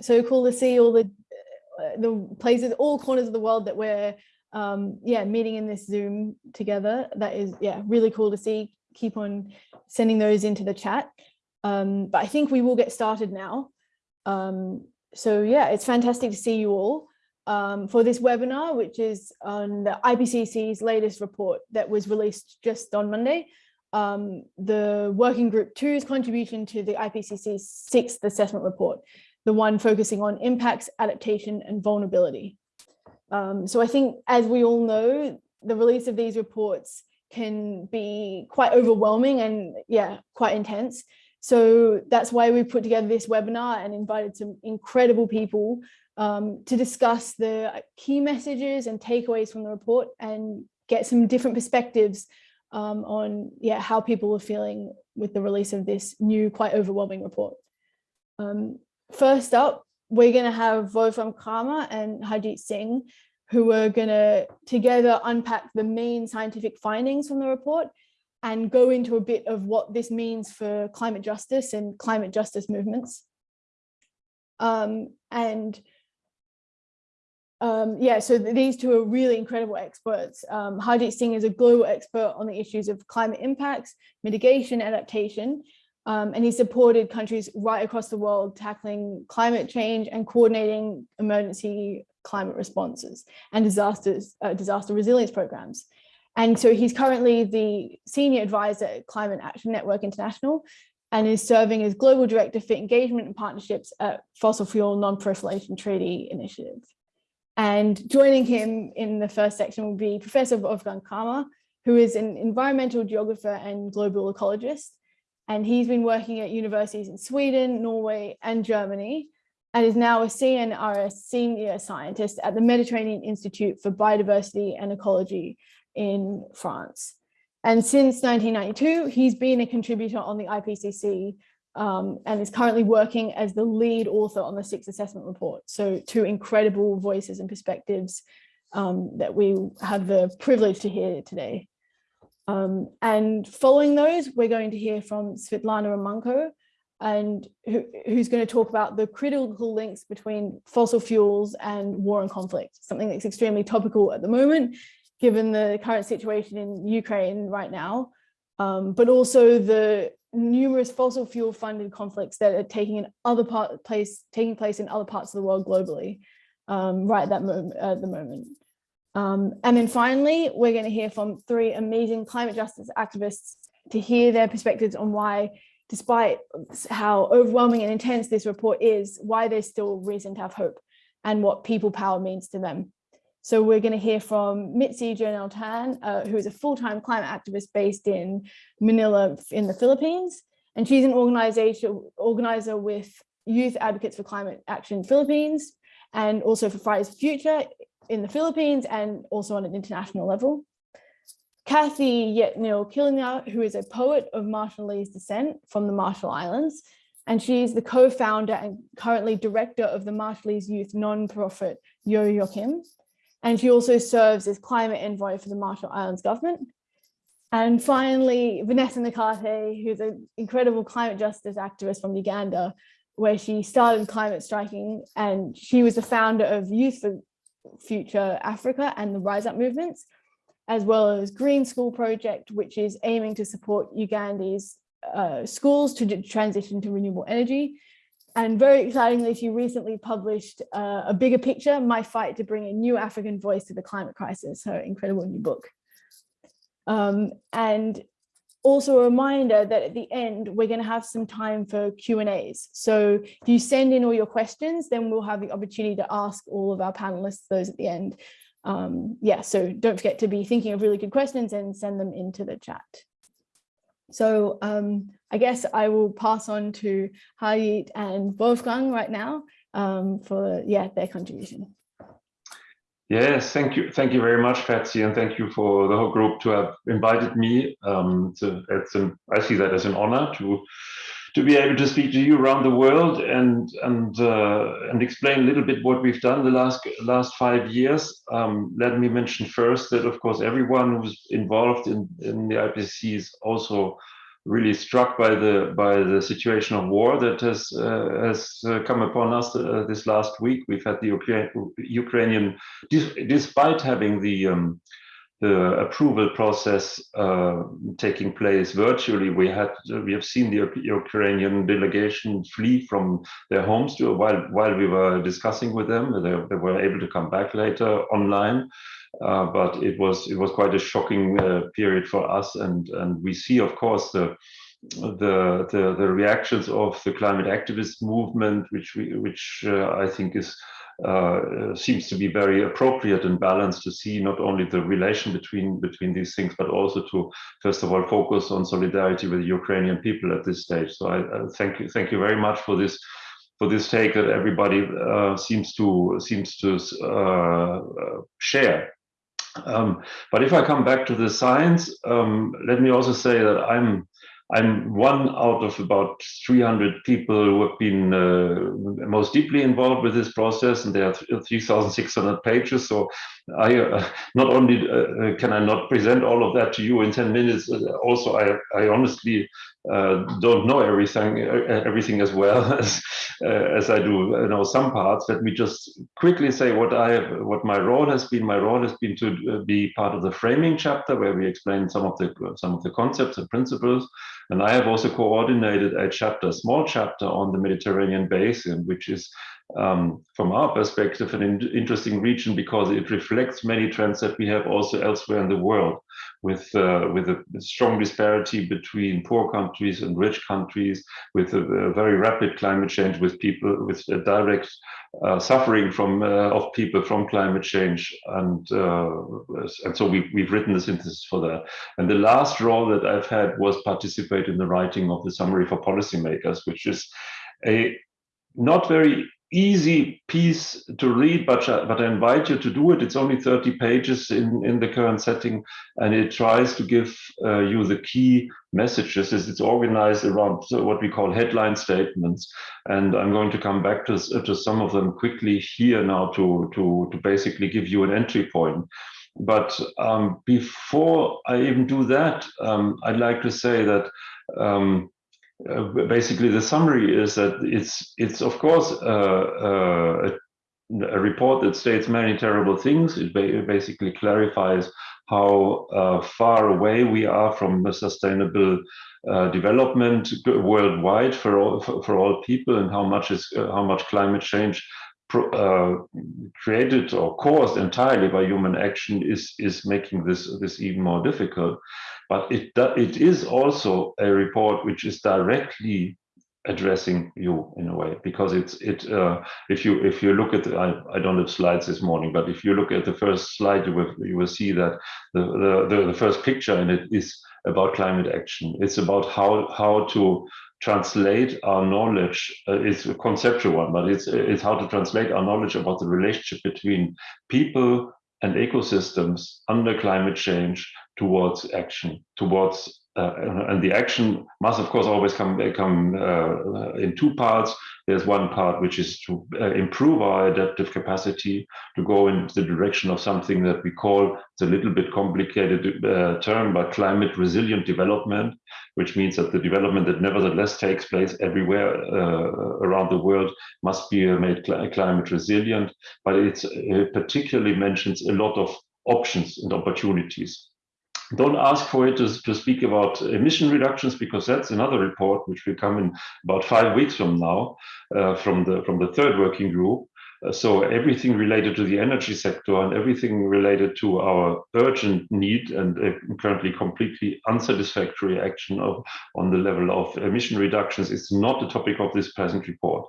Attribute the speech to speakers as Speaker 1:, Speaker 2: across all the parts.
Speaker 1: so cool to see all the uh, the places, all corners of the world that we're um, yeah meeting in this Zoom together. That is yeah really cool to see. Keep on sending those into the chat. Um, but I think we will get started now. Um, so yeah, it's fantastic to see you all um, for this webinar, which is on the IPCC's latest report that was released just on Monday. Um, the working group two's contribution to the IPCC's sixth assessment report, the one focusing on impacts, adaptation and vulnerability. Um, so I think as we all know, the release of these reports can be quite overwhelming and yeah, quite intense. So that's why we put together this webinar and invited some incredible people um, to discuss the key messages and takeaways from the report and get some different perspectives um, on yeah how people are feeling with the release of this new quite overwhelming report. Um, first up, we're going to have Wolfram Cramer and Harjeet Singh, who are going to together unpack the main scientific findings from the report and go into a bit of what this means for climate justice and climate justice movements. Um, and um, yeah, so these two are really incredible experts. Um, Singh is a global expert on the issues of climate impacts, mitigation, adaptation, um, and he supported countries right across the world tackling climate change and coordinating emergency climate responses and disasters, uh, disaster resilience programs. And so he's currently the senior advisor at Climate Action Network International and is serving as global director for engagement and partnerships at Fossil Fuel Non-Proliferation Treaty Initiative. And joining him in the first section will be Professor Wolfgang Cramer, who is an environmental geographer and global ecologist. And he's been working at universities in Sweden, Norway, and Germany, and is now a CNRS senior scientist at the Mediterranean Institute for Biodiversity and Ecology in France. And since 1992, he's been a contributor on the IPCC um, and is currently working as the lead author on the sixth assessment report. So two incredible voices and perspectives um, that we have the privilege to hear today. Um, and following those, we're going to hear from Svetlana Romanko, and who, who's going to talk about the critical links between fossil fuels and war and conflict, something that's extremely topical at the moment, given the current situation in Ukraine right now, um, but also the numerous fossil fuel funded conflicts that are taking in other part place taking place in other parts of the world globally um, right at that moment at the moment. Um, and then finally, we're going to hear from three amazing climate justice activists to hear their perspectives on why, despite how overwhelming and intense this report is, why there's still reason to have hope and what people power means to them. So we're going to hear from Mitzi Jonelle Tan, uh, who is a full-time climate activist based in Manila in the Philippines. And she's an organization organizer with Youth Advocates for Climate Action Philippines and also for Fridays for Future in the Philippines and also on an international level. Kathy Jetñil-Kijiner, who is a poet of Marshallese descent from the Marshall Islands, and she's the co-founder and currently director of the Marshallese youth non-profit Jo-Jikum. And she also serves as climate envoy for the Marshall Islands government. And finally, Vanessa Nakate, who's an incredible climate justice activist from Uganda, where she started climate striking and she was the founder of Youth for Future Africa and the Rise Up movements, as well as Green School Project, which is aiming to support Uganda's uh, schools to transition to renewable energy. And very excitingly, she recently published uh, a bigger picture, My Fight to Bring a New African Voice to the Climate Crisis, her incredible new book. Um, and also a reminder that at the end, we're going to have some time for Q&As. So if you send in all your questions, then we'll have the opportunity to ask all of our panelists those at the end. Um, yeah, so don't forget to be thinking of really good questions and send them into the chat. So um, I guess I will pass on to Harjeet and Wolfgang right now um, for yeah their contribution.
Speaker 2: Yes, thank you. Thank you very much, Patsy, and thank you for the whole group to have invited me. Um, it's, it's an, I see that as an honor to to be able to speak to you around the world and and uh, and explain a little bit what we've done the last last five years. Um, let me mention first that of course everyone who's involved in in the IPCC is also really struck by the by the situation of war that has uh, has uh, come upon us uh, this last week. We've had the Ukraine, Ukrainian, despite having the um, the approval process uh, taking place virtually. We had we have seen the Ukrainian delegation flee from their homes to, while while we were discussing with them. They, they were able to come back later online, uh, but it was it was quite a shocking uh, period for us. And and we see, of course, the the, the, the reactions of the climate activist movement, which we, which uh, I think is uh, seems to be very appropriate and balanced to see not only the relation between between these things, but also to first of all focus on solidarity with the Ukrainian people at this stage. So I, I thank you thank you very much for this for this take that everybody uh, seems to seems to uh, share. Um, but if I come back to the science, um, let me also say that I'm I'm one out of about 300 people who have been uh, most deeply involved with this process, and there are 3,600 pages. So I uh, not only uh, uh, can I not present all of that to you in 10 minutes, uh, also I, I honestly uh, don't know everything everything as well as as I do you know some parts. Let me just quickly say what I have, what my role has been. My role has been to be part of the framing chapter where we explain some of the some of the concepts and principles. And I have also coordinated a chapter, small chapter on the Mediterranean basin, which is um, from our perspective, an in interesting region because it reflects many trends that we have also elsewhere in the world, with uh, with a strong disparity between poor countries and rich countries, with a, a very rapid climate change, with people with direct uh, suffering from uh, of people from climate change, and uh, and so we, we've written the synthesis for that. And the last role that I've had was participate in the writing of the summary for policymakers, which is a not very easy piece to read, but, but I invite you to do it. It's only 30 pages in, in the current setting, and it tries to give uh, you the key messages. It's organized around what we call headline statements. And I'm going to come back to, to some of them quickly here now to, to, to basically give you an entry point. But um, before I even do that, um, I'd like to say that um, uh, basically the summary is that it's it's of course uh, uh, a report that states many terrible things. It ba basically clarifies how uh, far away we are from a sustainable uh, development worldwide for all for, for, all people, and how much is uh, how much climate change created or caused entirely by human action is is making this this even more difficult. But it, it is also a report which is directly addressing you in a way because it's it uh, if you if you look at the, I, I don't have slides this morning but if you look at the first slide you will you will see that the the, the, first picture in it is about climate action. It's about how how to translate our knowledge uh, it's a conceptual one but it's it's how to translate our knowledge about the relationship between people and ecosystems under climate change towards action, towards uh, and the action must, of course, always come come uh, in two parts. There's one part which is to uh, improve our adaptive capacity to go in the direction of something that we call it's a little bit complicated uh, term, but climate resilient development, which means that the development that nevertheless takes place everywhere uh, around the world must be made cl climate resilient. But it particularly mentions a lot of options and opportunities don't ask for it to, to speak about emission reductions because that's another report which will come in about five weeks from now uh, from the from the third working group. Uh, so everything related to the energy sector and everything related to our urgent need and currently completely unsatisfactory action of, on the level of emission reductions is not the topic of this present report.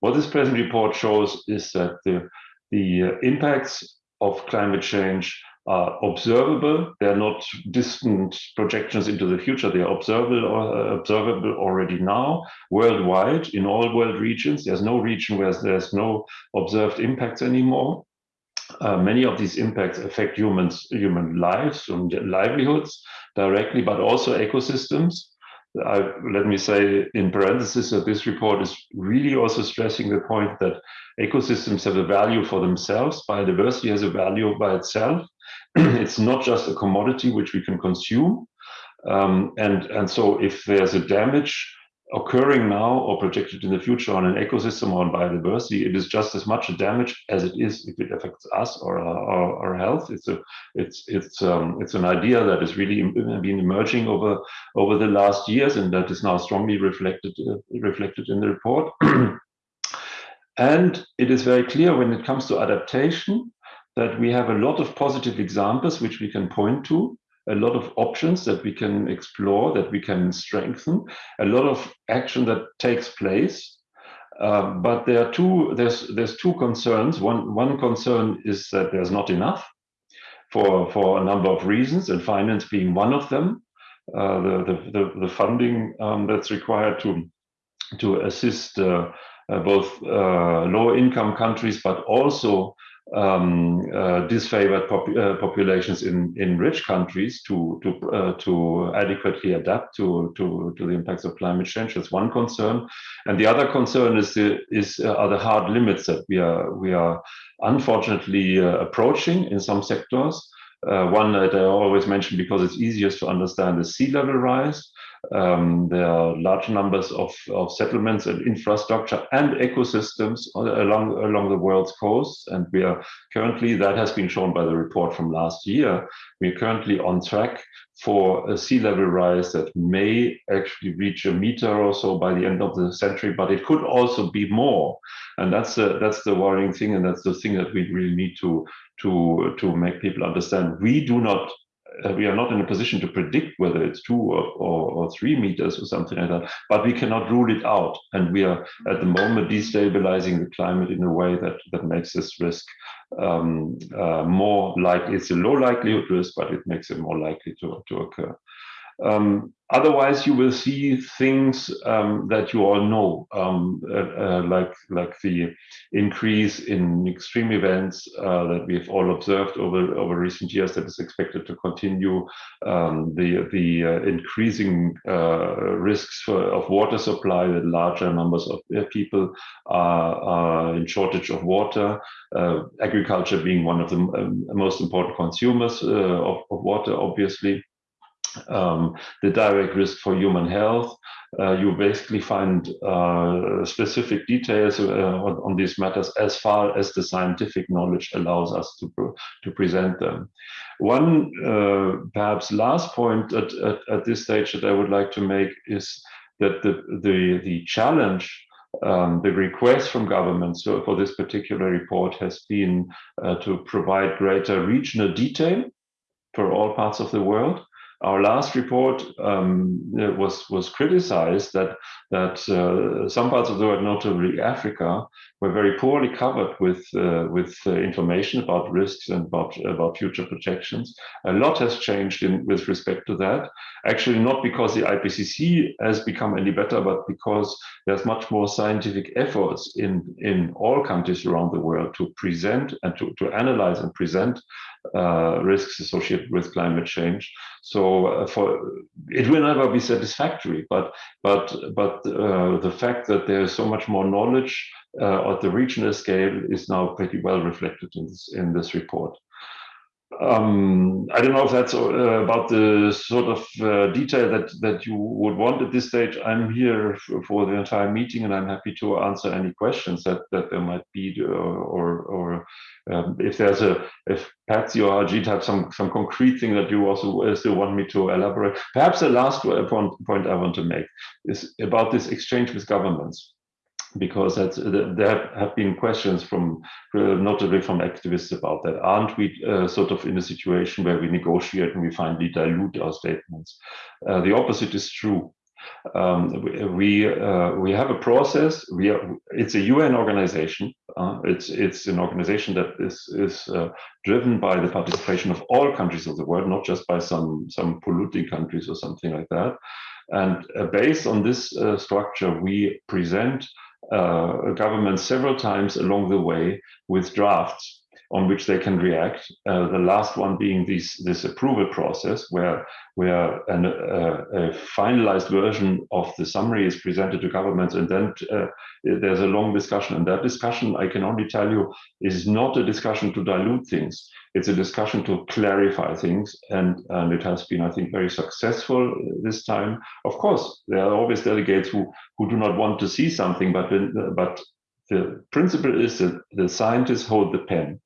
Speaker 2: What this present report shows is that the, the uh, impacts of climate change are observable. They're not distant projections into the future. They are observable, uh, observable already now worldwide in all world regions. There's no region where there's no observed impacts anymore. Uh, many of these impacts affect humans, human lives and livelihoods directly, but also ecosystems. I, let me say in parenthesis that this report is really also stressing the point that ecosystems have a value for themselves, biodiversity has a value by itself. it's not just a commodity which we can consume. Um, and, and so if there's a damage occurring now or projected in the future on an ecosystem or on biodiversity, it is just as much a damage as it is if it affects us or our, our health. It's a it's it's um, it's an idea that has really been emerging over over the last years and that is now strongly reflected uh, reflected in the report. and it is very clear when it comes to adaptation that we have a lot of positive examples which we can point to a lot of options that we can explore, that we can strengthen, a lot of action that takes place. Uh, but there are two, there's, there's two concerns. One, one concern is that there's not enough for, for a number of reasons, and finance being one of them. Uh, the, the, the, the, funding um, that's required to, to assist uh, uh both uh, lower income countries, but also um, uh, disfavored pop uh, populations in, in rich countries to to uh, to adequately adapt to, to to the impacts of climate change. That's one concern, and the other concern is the, is uh, are the hard limits that we are we are unfortunately uh, approaching in some sectors. Uh, one that I always mention because it's easiest to understand is sea level rise. Um, there are large numbers of, of settlements and infrastructure and ecosystems along, along the world's coasts. And we are currently, that has been shown by the report from last year, we're currently on track for a sea level rise that may actually reach a meter or so by the end of the century, but it could also be more. And that's the, that's the worrying thing. And that's the thing that we really need to, to, to make people understand. We do not uh, we are not in a position to predict whether it's two or, or, or, three meters or something like that, but we cannot rule it out. And we are at the moment destabilizing the climate in a way that, that makes this risk um, uh, more likely. It's a low likelihood risk, but it makes it more likely to, to occur. Um, otherwise, you will see things um, that you all know, um, uh, uh, like like the increase in extreme events uh, that we have all observed over over recent years that is expected to continue. Um, the the uh, increasing uh, risks for, of water supply that larger numbers of uh, people are, are, in shortage of water. agriculture being one of the um, most important consumers of, of water, obviously um, the direct risk for human health. Uh, you basically find uh, specific details uh, on, these matters as far as the scientific knowledge allows us to, to present them. One uh, perhaps last point at, at, at, this stage that I would like to make is that the, the, the challenge um, the request from governments for this particular report has been uh, to provide greater regional detail for all parts of the world our last report um, was was criticized that that uh, some parts of the world, notably Africa, were very poorly covered with uh, with uh, information about risks and about about future projections. A lot has changed in with respect to that. Actually, not because the IPCC has become any better, but because there's much more scientific efforts in in all countries around the world to present and to to analyze and present uh, risks associated with climate change. So uh, for it will never be satisfactory, but but but uh, the fact that there is so much more knowledge uh, at the regional scale is now pretty well reflected in this in this report. Um, I don't know if that's uh, about the sort of uh, detail that that you would want at this stage. I'm here for the entire meeting, and I'm happy to answer any questions that that there might be, or or, or um, if there's a if Patsy or Harjeet have some some concrete thing that you also uh, still want me to elaborate. Perhaps the last point point I want to make is about this exchange with governments because that's, there have been questions from uh, notably from activists about that. Aren't we uh, sort of in a situation where we negotiate and we finally dilute our statements? Uh, the opposite is true. Um, we uh, we have a process. We are, it's a UN organization. Uh, it's it's an organization that is is uh, driven by the participation of all countries of the world, not just by some some polluting countries or something like that. And based on this structure, we present uh, government several times along the way with drafts. On which they can react. Uh, the last one being this this approval process, where where an, uh, a finalized version of the summary is presented to governments, and then uh, there's a long discussion. And that discussion, I can only tell you, is not a discussion to dilute things. It's a discussion to clarify things, and and it has been, I think, very successful this time. Of course, there are always delegates who who do not want to see something, but but the principle is that the scientists hold the pen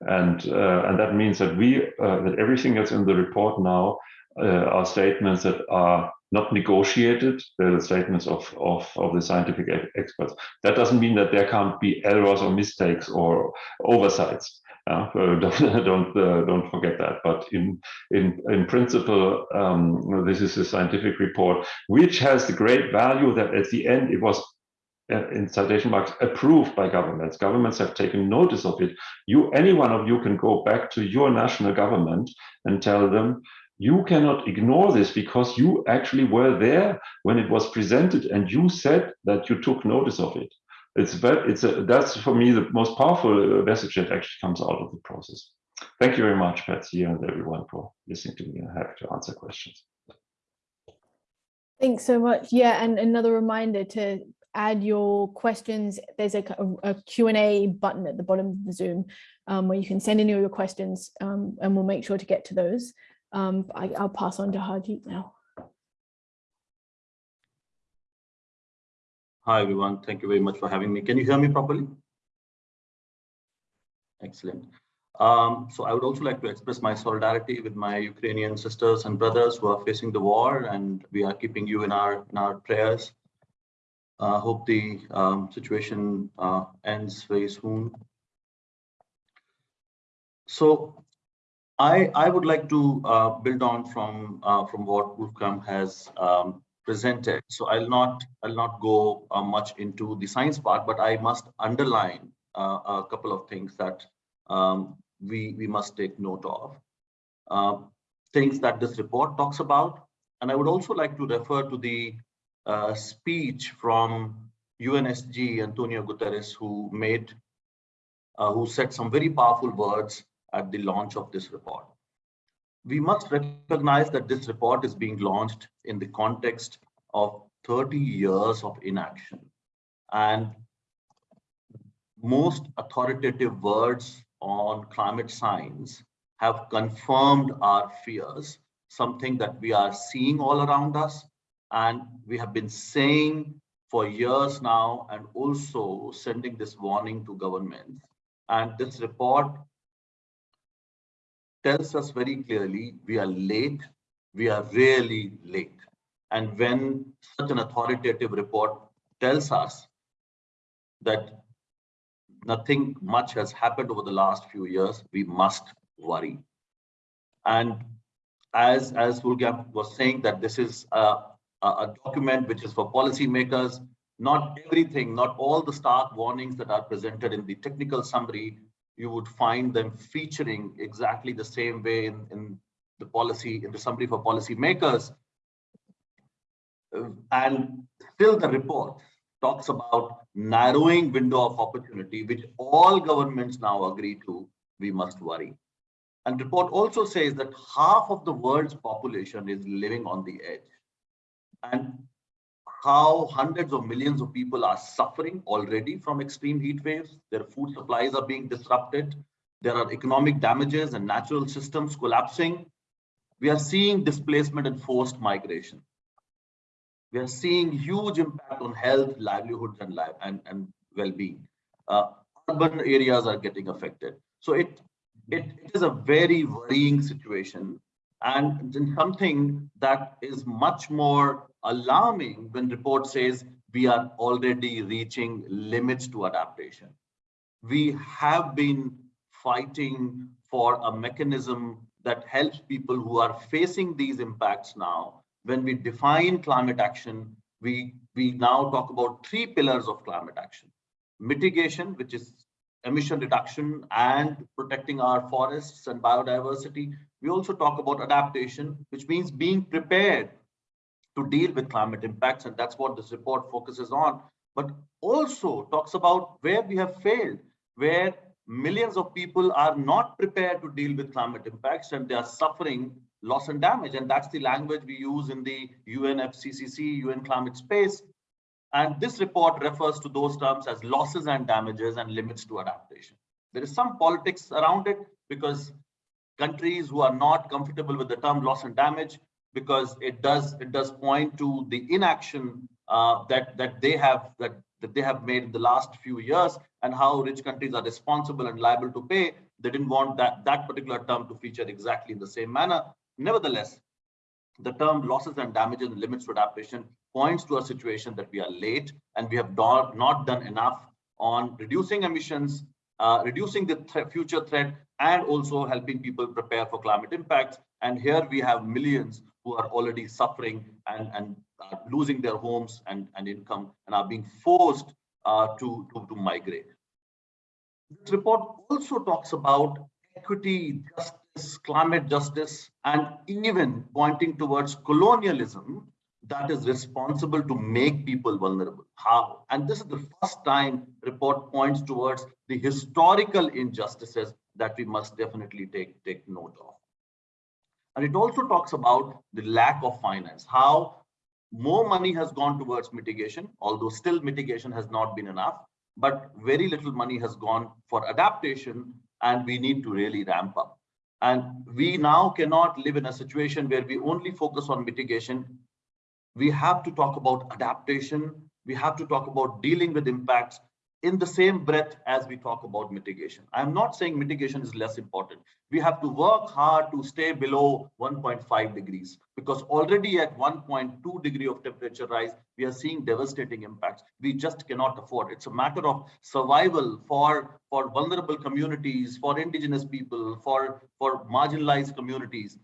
Speaker 2: and uh, and that means that we uh, that everything that's in the report now uh, are statements that are not negotiated. They're the statements of, of, of the scientific experts. That doesn't mean that there can't be errors or mistakes or oversights. Uh, don't don't, uh, don't forget that. But in in in principle, um, this is a scientific report which has the great value that at the end it was in citation marks approved by governments. Governments have taken notice of it. You, any one of you can go back to your national government and tell them, you cannot ignore this because you actually were there when it was presented and you said that you took notice of it. It's very, it's a, that's for me the most powerful uh, message that actually comes out of the process. Thank you very much, Patsy, and everyone for listening to me. I'm happy to answer questions.
Speaker 1: Thanks so much. Yeah, and another reminder to add your questions. There's a, a, Q&A button at the bottom of the Zoom um, where you can send in all your questions um, and we'll make sure to get to those. Um, I, will pass on to Harjeet now.
Speaker 3: Hi, everyone. Thank you very much for having me. Can you hear me properly? Excellent. Um, so I would also like to express my solidarity with my Ukrainian sisters and brothers who are facing the war, and we are keeping you in our in our prayers. Uh, hope the um, situation uh, ends very soon. So I, I would like to uh, build on from uh, from what Wolfgang has um, presented. So I'll not I'll not go uh, much into the science part, but I must underline uh, a couple of things that um, we we must take note of. things that this report talks about, and I would also like to refer to the uh, speech from UNSG Antonio Guterres, who made, uh, who said some very powerful words at the launch of this report. We must recognize that this report is being launched in the context of 30 years of inaction. And most authoritative words on climate science have confirmed our fears, something that we are seeing all around us, and we have been saying for years now and also sending this warning to governments. And this report tells us very clearly we are late, we are really late. And when such an authoritative report tells us that nothing much has happened over the last few years, we must worry. And as, as Wolfgang was saying that this is a a document which is for policymakers. Not everything, not all the stark warnings that are presented in the technical summary, you would find them featuring exactly the same way in, in the policy, in the summary for policymakers. Uh, and still the report talks about narrowing window of opportunity, which all governments now agree to, we must worry. And report also says that half of the world's population is living on the edge and how hundreds of millions of people are suffering already from extreme heat waves. Their food supplies are being disrupted. There are economic damages and natural systems collapsing. We are seeing displacement and forced migration. We are seeing huge impact on health, livelihoods, and, life, and, and well-being. Uh, urban areas are getting affected. So it, it, it is a very worrying situation and something that is much more alarming when report says we are already reaching limits to adaptation. We have been fighting for a mechanism that helps people who are facing these impacts now. When we define climate action, we, we now talk about three pillars of climate action. Mitigation, which is emission reduction and protecting our forests and biodiversity. We also talk about adaptation, which means being prepared to deal with climate impacts. And that's what this report focuses on, but also talks about where we have failed, where millions of people are not prepared to deal with climate impacts and they are suffering loss and damage. And that's the language we use in the UNFCCC, UN climate space. And this report refers to those terms as losses and damages and limits to adaptation. There is some politics around it because countries who are not comfortable with the term loss and damage because it does it does point to the inaction uh, that that they have that that they have made in the last few years and how rich countries are responsible and liable to pay. They didn't want that that particular term to feature exactly in the same manner. Nevertheless, the term losses and damages and limits to adaptation points to a situation that we are late and we have not, done enough on reducing emissions, uh, reducing the th future threat, and also helping people prepare for climate impacts. And here we have millions who are already suffering and, and uh, losing their homes and, and income and are being forced uh, to, to, to migrate. This report also talks about equity, justice, climate justice, and even pointing towards colonialism that is responsible to make people vulnerable. How? And this is the first time report points towards the historical injustices that we must definitely take, take note of. And it also talks about the lack of finance, how more money has gone towards mitigation, although still mitigation has not been enough, but very little money has gone for adaptation and we need to really ramp up. And we now cannot live in a situation where we only focus on mitigation we have to talk about adaptation. We have to talk about dealing with impacts in the same breath as we talk about mitigation. I'm not saying mitigation is less important. We have to work hard to stay below 1.5 degrees because already at 1.2 degree of temperature rise, we are seeing devastating impacts. We just cannot afford. It's a matter of survival for, for vulnerable communities, for indigenous people, for, for marginalized communities.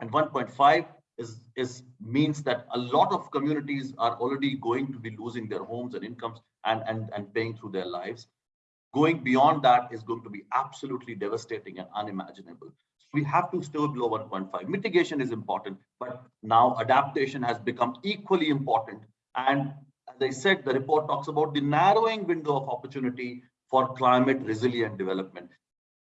Speaker 3: And 1.5 is, is means that a lot of communities are already going to be losing their homes and incomes and, and, and paying through their lives. Going beyond that is going to be absolutely devastating and unimaginable. So we have to stay below 1.5. Mitigation is important, but now adaptation has become equally important. And as I said, the report talks about the narrowing window of opportunity for climate resilient development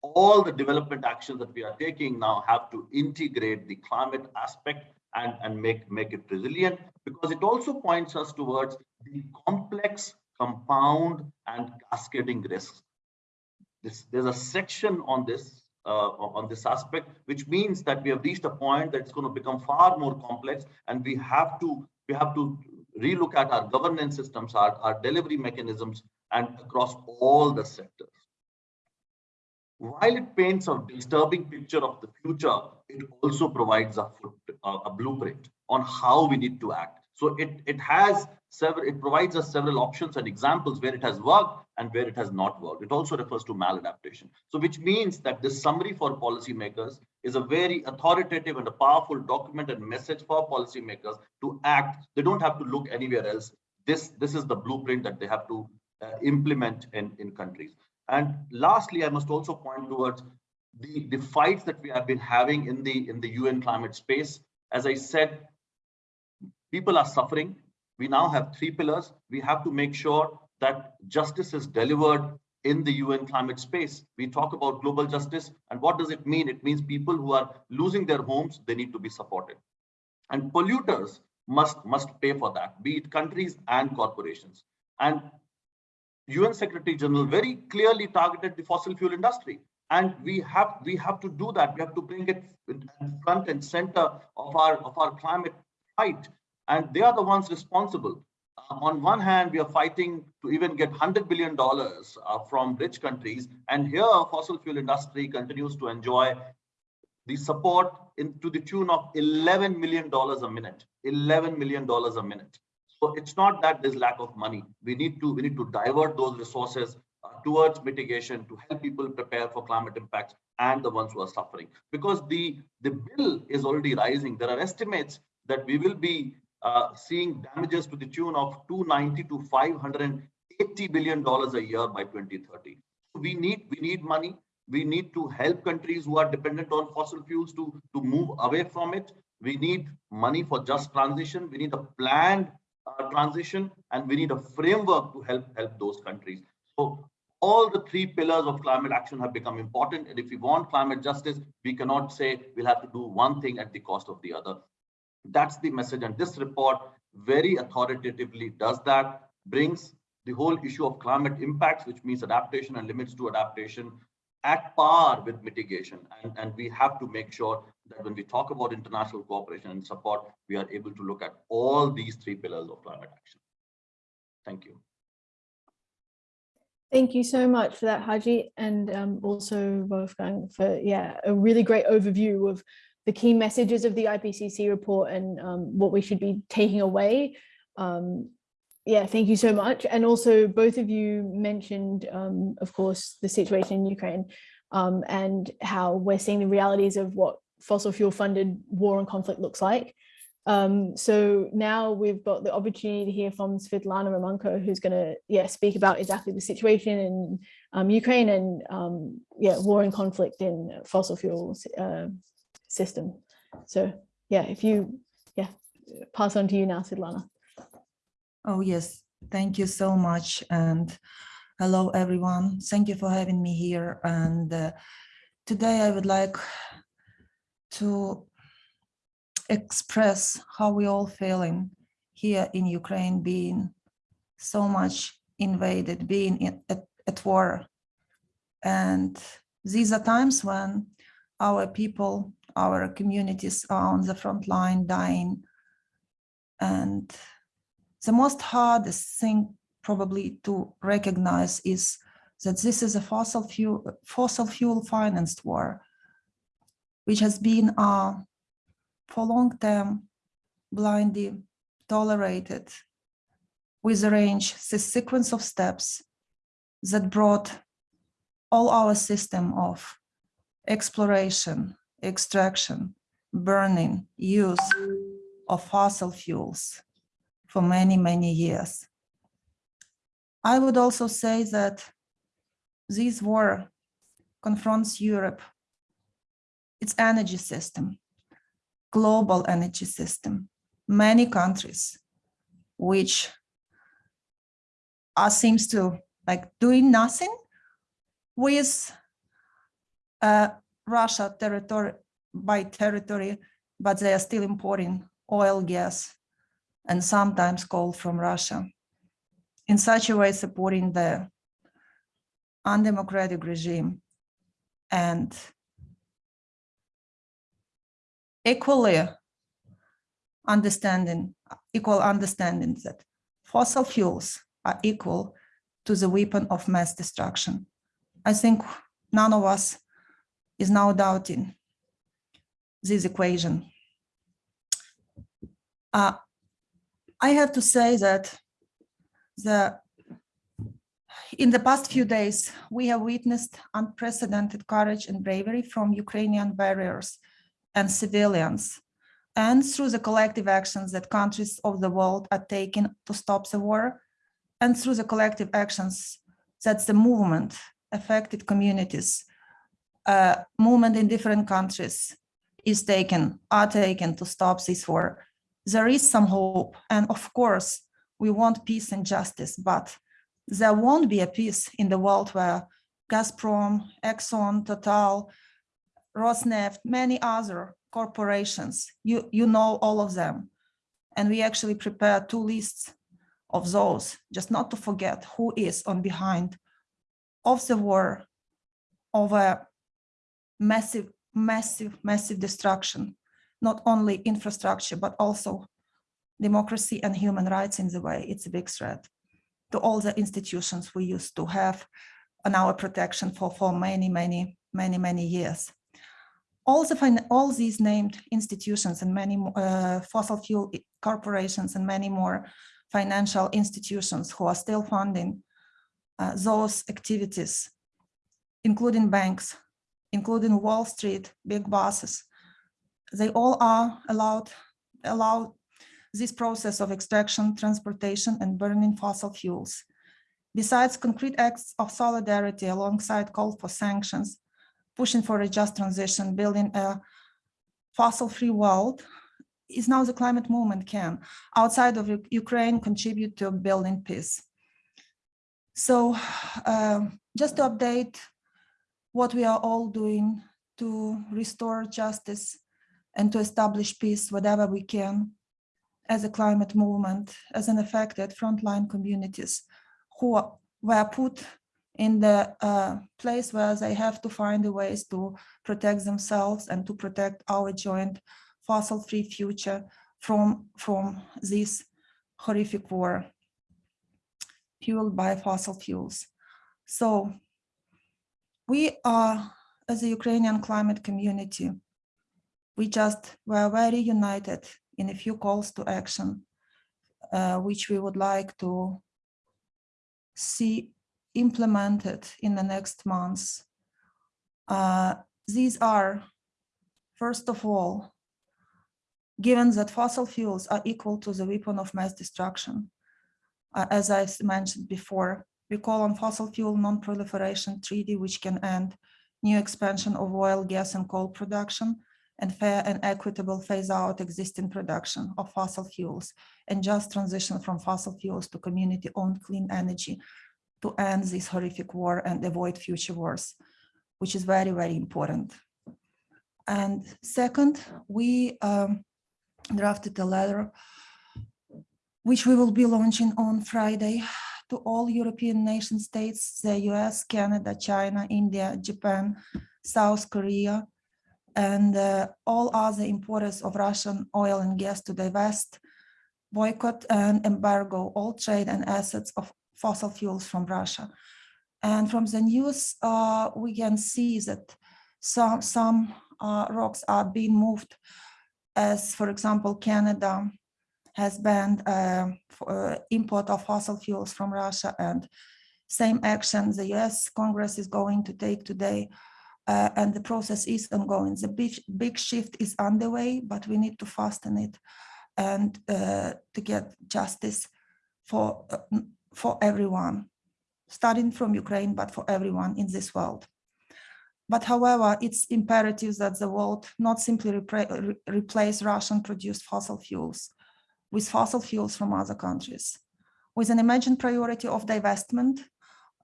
Speaker 3: all the development actions that we are taking now have to integrate the climate aspect and, and make, make it resilient because it also points us towards the complex, compound, and cascading risks. This, there's a section on this uh, on this aspect, which means that we have reached a point that's going to become far more complex, and we have to we have to relook at our governance systems, our, our delivery mechanisms, and across all the sectors. While it paints a disturbing picture of the future, it also provides a, a blueprint on how we need to act. So it, it has several, it provides us several options and examples where it has worked and where it has not worked. It also refers to maladaptation. So which means that this summary for policymakers is a very authoritative and a powerful document and message for policymakers to act. They don't have to look anywhere else. This, this is the blueprint that they have to uh, implement in, in countries. And lastly, I must also point towards the, the fights that we have been having in the, in the UN climate space. As I said, people are suffering. We now have three pillars. We have to make sure that justice is delivered in the UN climate space. We talk about global justice. And what does it mean? It means people who are losing their homes, they need to be supported. And polluters must, must pay for that, be it countries and corporations. And UN Secretary General very clearly targeted the fossil fuel industry. And we have we have to do that. We have to bring it front and center of our of our climate fight. And they are the ones responsible. Uh, on one hand, we are fighting to even get $100 billion uh, from rich countries. And here, fossil fuel industry continues to enjoy the support in, to the tune of $11 million a minute. $11 million a minute. So it's not that there's lack of money. We need to we need to divert those resources uh, towards mitigation to help people prepare for climate impacts and the ones who are suffering. Because the the bill is already rising. There are estimates that we will be uh, seeing damages to the tune of 290 to 580 billion dollars a year by 2030. We need we need money. We need to help countries who are dependent on fossil fuels to to move away from it. We need money for just transition. We need a planned uh, transition and we need a framework to help help those countries so all the three pillars of climate action have become important. And if we want climate justice, we cannot say we'll have to do one thing at the cost of the other. That's the message. And this report very authoritatively does that, brings the whole issue of climate impacts, which means adaptation and limits to adaptation at par with mitigation. And, and we have to make sure that when we talk about international cooperation and support, we are able to look at all these three pillars of climate action. Thank you.
Speaker 1: Thank you so much for that, Harjeet, and um, also Wolfgang for yeah a really great overview of the key messages of the IPCC report and um, what we should be taking away. Um, yeah, thank you so much. And also both of you mentioned, um, of course, the situation in Ukraine um, and how we're seeing the realities of what fossil fuel funded war and conflict looks like. Um, so now we've got the opportunity to hear from Svetlana Romanko, who's going to yeah speak about exactly the situation in um, Ukraine and um, yeah war and conflict in fossil fuels uh, system. So yeah, if you yeah pass on to you now, Svetlana.
Speaker 4: Oh, yes. Thank you so much. And hello, everyone. Thank you for having me here. And uh, today I would like to express how we all feeling here in Ukraine being so much invaded, being in, at, at war. And these are times when our people, our communities are on the front line dying. And the most hardest thing probably to recognize is that this is a fossil fuel, fossil fuel financed war, which has been uh, for long term blindly tolerated with a range, the sequence of steps that brought all our system of exploration, extraction, burning, use of fossil fuels for many, many years. I would also say that this war confronts Europe, its energy system, global energy system, many countries, which are seems to like doing nothing with uh, Russia territory by territory, but they are still importing oil, gas, and sometimes coal from Russia. In such a way, supporting the undemocratic regime and equally understanding, equal understanding that fossil fuels are equal to the weapon of mass destruction. I think none of us is now doubting this equation. Uh, I have to say that the in the past few days, we have witnessed unprecedented courage and bravery from Ukrainian warriors and civilians, and through the collective actions that countries of the world are taking to stop the war, and through the collective actions that the movement, affected communities, uh, movement in different countries is taken, are taken to stop this war. There is some hope. And of course, we want peace and justice, but there won't be a peace in the world where Gazprom, Exxon, Total, Rosneft, many other corporations, you, you know all of them. And we actually prepared two lists of those, just not to forget who is on behind of the war, of a massive, massive, massive destruction, not only infrastructure, but also democracy and human rights in the way. It's a big threat to all the institutions we used to have on our protection for, for many, many, many, many years all the all these named institutions and many uh, fossil fuel corporations and many more financial institutions who are still funding uh, those activities, including banks, including Wall Street, big bosses, they all are allowed allow this process of extraction, transportation, and burning fossil fuels. Besides concrete acts of solidarity alongside call for sanctions, pushing for a just transition, building a fossil-free world, is now the climate movement can, outside of Ukraine, contribute to building peace. So um, just to update what we are all doing to restore justice and to establish peace whatever we can as a climate movement, as an affected frontline communities who were put in the uh, place where they have to find ways to protect themselves and to protect our joint fossil-free future from, from this horrific war fueled by fossil fuels. So we are, as a Ukrainian climate community, we just were very united in a few calls to action, uh, which we would like to see implemented in the next months. Uh, these are, first of all, given that fossil fuels are equal to the weapon of mass destruction, uh, as I mentioned before, we call on fossil fuel non-proliferation treaty, which can end new expansion of oil, gas, and coal production, and fair and equitable phase out existing production of fossil fuels, and just transition from fossil fuels to community-owned clean energy to end this horrific war and avoid future wars, which is very, very important. And second, we um, drafted a letter which we will be launching on Friday to all European nation states, the US, Canada, China, India, Japan, South Korea, and uh, all other importers of Russian oil and gas to divest, boycott and embargo all trade and assets of fossil fuels from Russia. And from the news, uh, we can see that some, some uh, rocks are being moved as, for example, Canada has banned uh, uh, import of fossil fuels from Russia and same action the US Congress is going to take today uh, and the process is ongoing. The big, big shift is underway, but we need to fasten it and uh, to get justice for, uh, for everyone, starting from Ukraine, but for everyone in this world. But however, it's imperative that the world not simply re- replace Russian produced fossil fuels with fossil fuels from other countries, with an imagined priority of divestment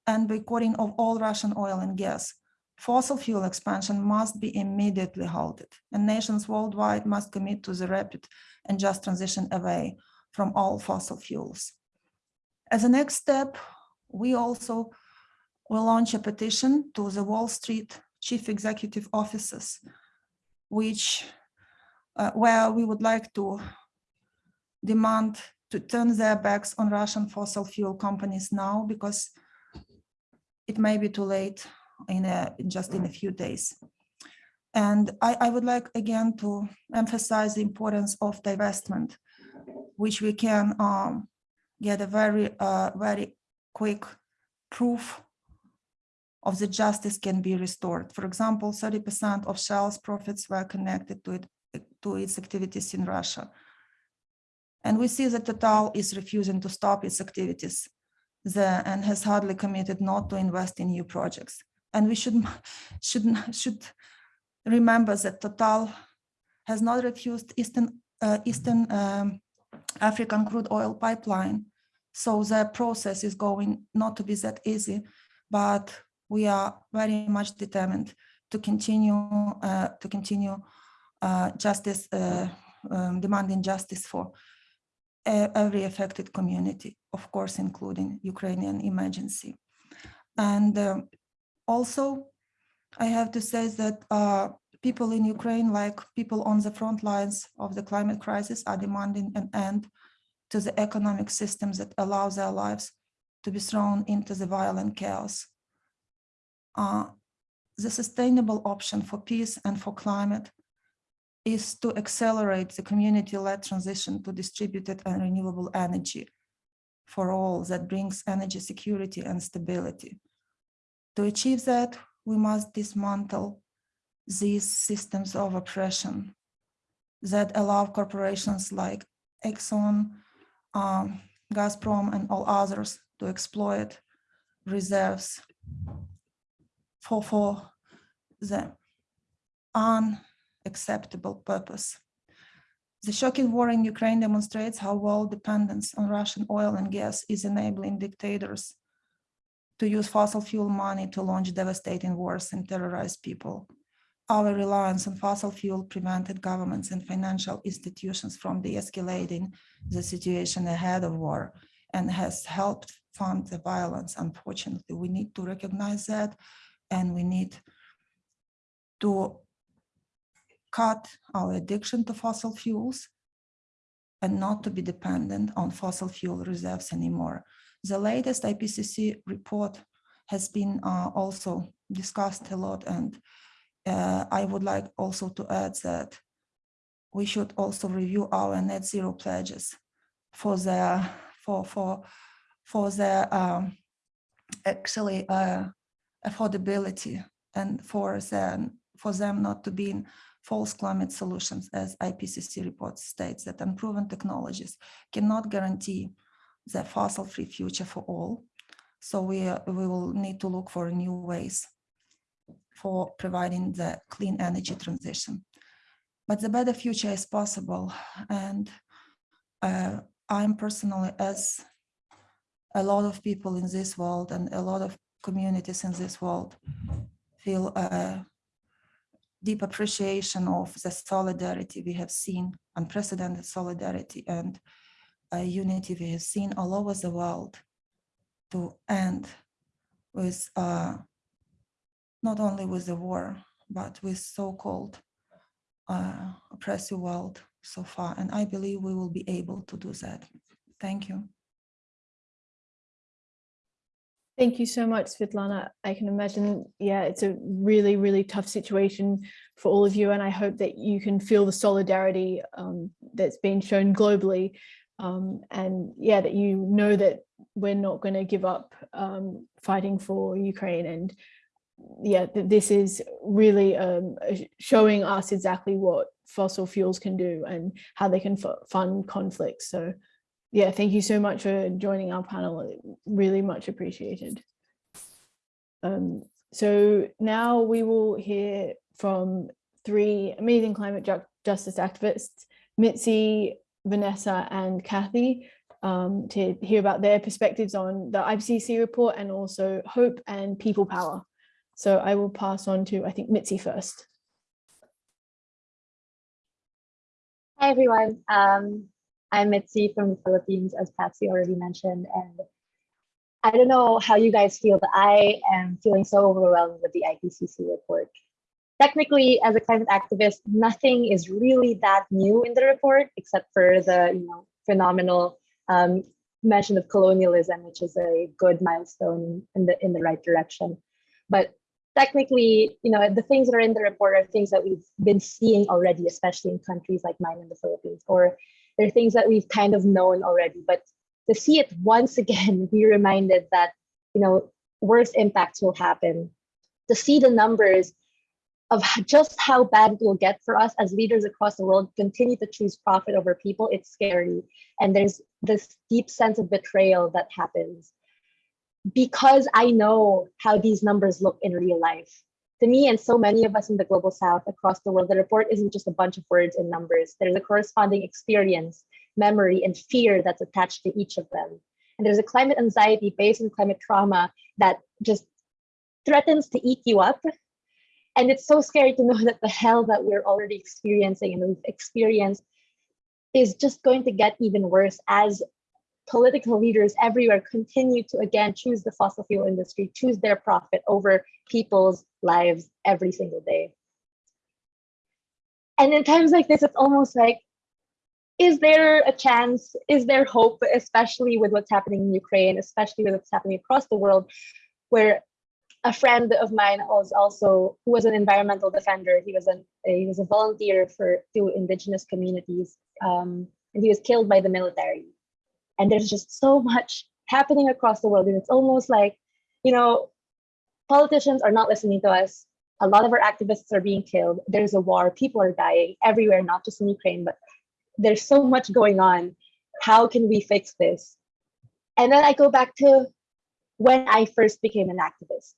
Speaker 4: and boycotting of all Russian oil and gas. Fossil fuel expansion must be immediately halted, and nations worldwide must commit to the rapid and just transition away from all fossil fuels. As a next step, we also will launch a petition to the Wall Street chief executive officers, which uh, where we would like to demand to turn their backs on Russian fossil fuel companies now because it may be too late in a, just in a few days. And I, I would like again to emphasize the importance of divestment, which we can um, get a very, uh, very quick proof of the justice can be restored. For example, 30% of Shell's profits were connected to it, to its activities in Russia. And we see that Total is refusing to stop its activities there and has hardly committed not to invest in new projects. And we should, should, should remember that Total has not refused Eastern, uh, Eastern um, African crude oil pipeline. So the process is going not to be that easy, but we are very much determined to continue uh, to continue uh, justice, uh, um, demanding justice for every affected community, of course, including Ukrainian emergency. And um, also, I have to say that uh, people in Ukraine, like people on the front lines of the climate crisis, are demanding an end to the economic systems that allow their lives to be thrown into the violent chaos. Uh, the sustainable option for peace and for climate is to accelerate the community-led transition to distributed and renewable energy for all that brings energy security and stability. To achieve that, we must dismantle these systems of oppression that allow corporations like Exxon, um, Gazprom, and all others to exploit reserves for, for the unacceptable purpose. The shocking war in Ukraine demonstrates how world dependence on Russian oil and gas is enabling dictators to use fossil fuel money to launch devastating wars and terrorize people. Our reliance on fossil fuel prevented governments and financial institutions from de-escalating the situation ahead of war and has helped fund the violence. Unfortunately, we need to recognize that and we need to cut our addiction to fossil fuels and not to be dependent on fossil fuel reserves anymore. The latest IPCC report has been uh, also discussed a lot and uh, I would like also to add that we should also review our net zero pledges for the for for for the um, actually uh, affordability and for them for them not to be in false climate solutions as IPCC report states that unproven technologies cannot guarantee the fossil-free future for all. So we, uh, we will need to look for new ways for providing the clean energy transition. But the better future is possible. And uh, I'm personally, as a lot of people in this world and a lot of communities in this world feel a deep appreciation of the solidarity we have seen, unprecedented solidarity and uh, unity we have seen all over the world to end with uh, not only with the war, but with so-called uh, oppressive world so far. And I believe we will be able to do that. Thank you.
Speaker 1: Thank you so much, Svetlana. I can imagine, yeah, it's a really, really tough situation for all of you. And I hope that you can feel the solidarity um, that's been shown globally. Um, and yeah, that you know that we're not going to give up um, fighting for Ukraine. And yeah, th this is really um, showing us exactly what fossil fuels can do and how they can fund conflicts. So yeah, thank you so much for joining our panel. Really much appreciated. Um, so now we will hear from three amazing climate ju justice activists, Mitzi, Vanessa and Kathy, um, to hear about their perspectives on the IPCC report and also hope and people power. So I will pass on to, I think, Mitzi first.
Speaker 5: Hi, everyone. Um, I'm Mitzi from the Philippines, as Patsy already mentioned. And I don't know how you guys feel, but I am feeling so overwhelmed with the IPCC report. Technically, as a climate activist, nothing is really that new in the report, except for the you know phenomenal um, mention of colonialism, which is a good milestone in the in the right direction. But technically, you know, the things that are in the report are things that we've been seeing already, especially in countries like mine in the Philippines, or there are things that we've kind of known already. But to see it once again, be reminded that, you know, worse impacts will happen. To see the numbers of just how bad it will get for us as leaders across the world continue to choose profit over people, it's scary. And there's this deep sense of betrayal that happens because I know how these numbers look in real life to me and so many of us in the global south across the world, the report isn't just a bunch of words and numbers. There's a corresponding experience, memory, and fear that's attached to each of them. And there's a climate anxiety based on climate trauma that just threatens to eat you up. And it's so scary to know that the hell that we're already experiencing and we've experienced is just going to get even worse as political leaders everywhere continue to again choose the fossil fuel industry, choose their profit over people's lives every single day. And in times like this, it's almost like, is there a chance, is there hope, especially with what's happening in Ukraine, especially with what's happening across the world, where a friend of mine was also, who was an environmental defender, he was, an, he was a volunteer for two indigenous communities, um, and he was killed by the military and there's just so much happening across the world and it's almost like you know politicians are not listening to us. A lot of our activists are being killed. There's a war. People are dying everywhere not just in ukraine but there's so much going on. How can we fix this? And then i go back to when i first became an activist.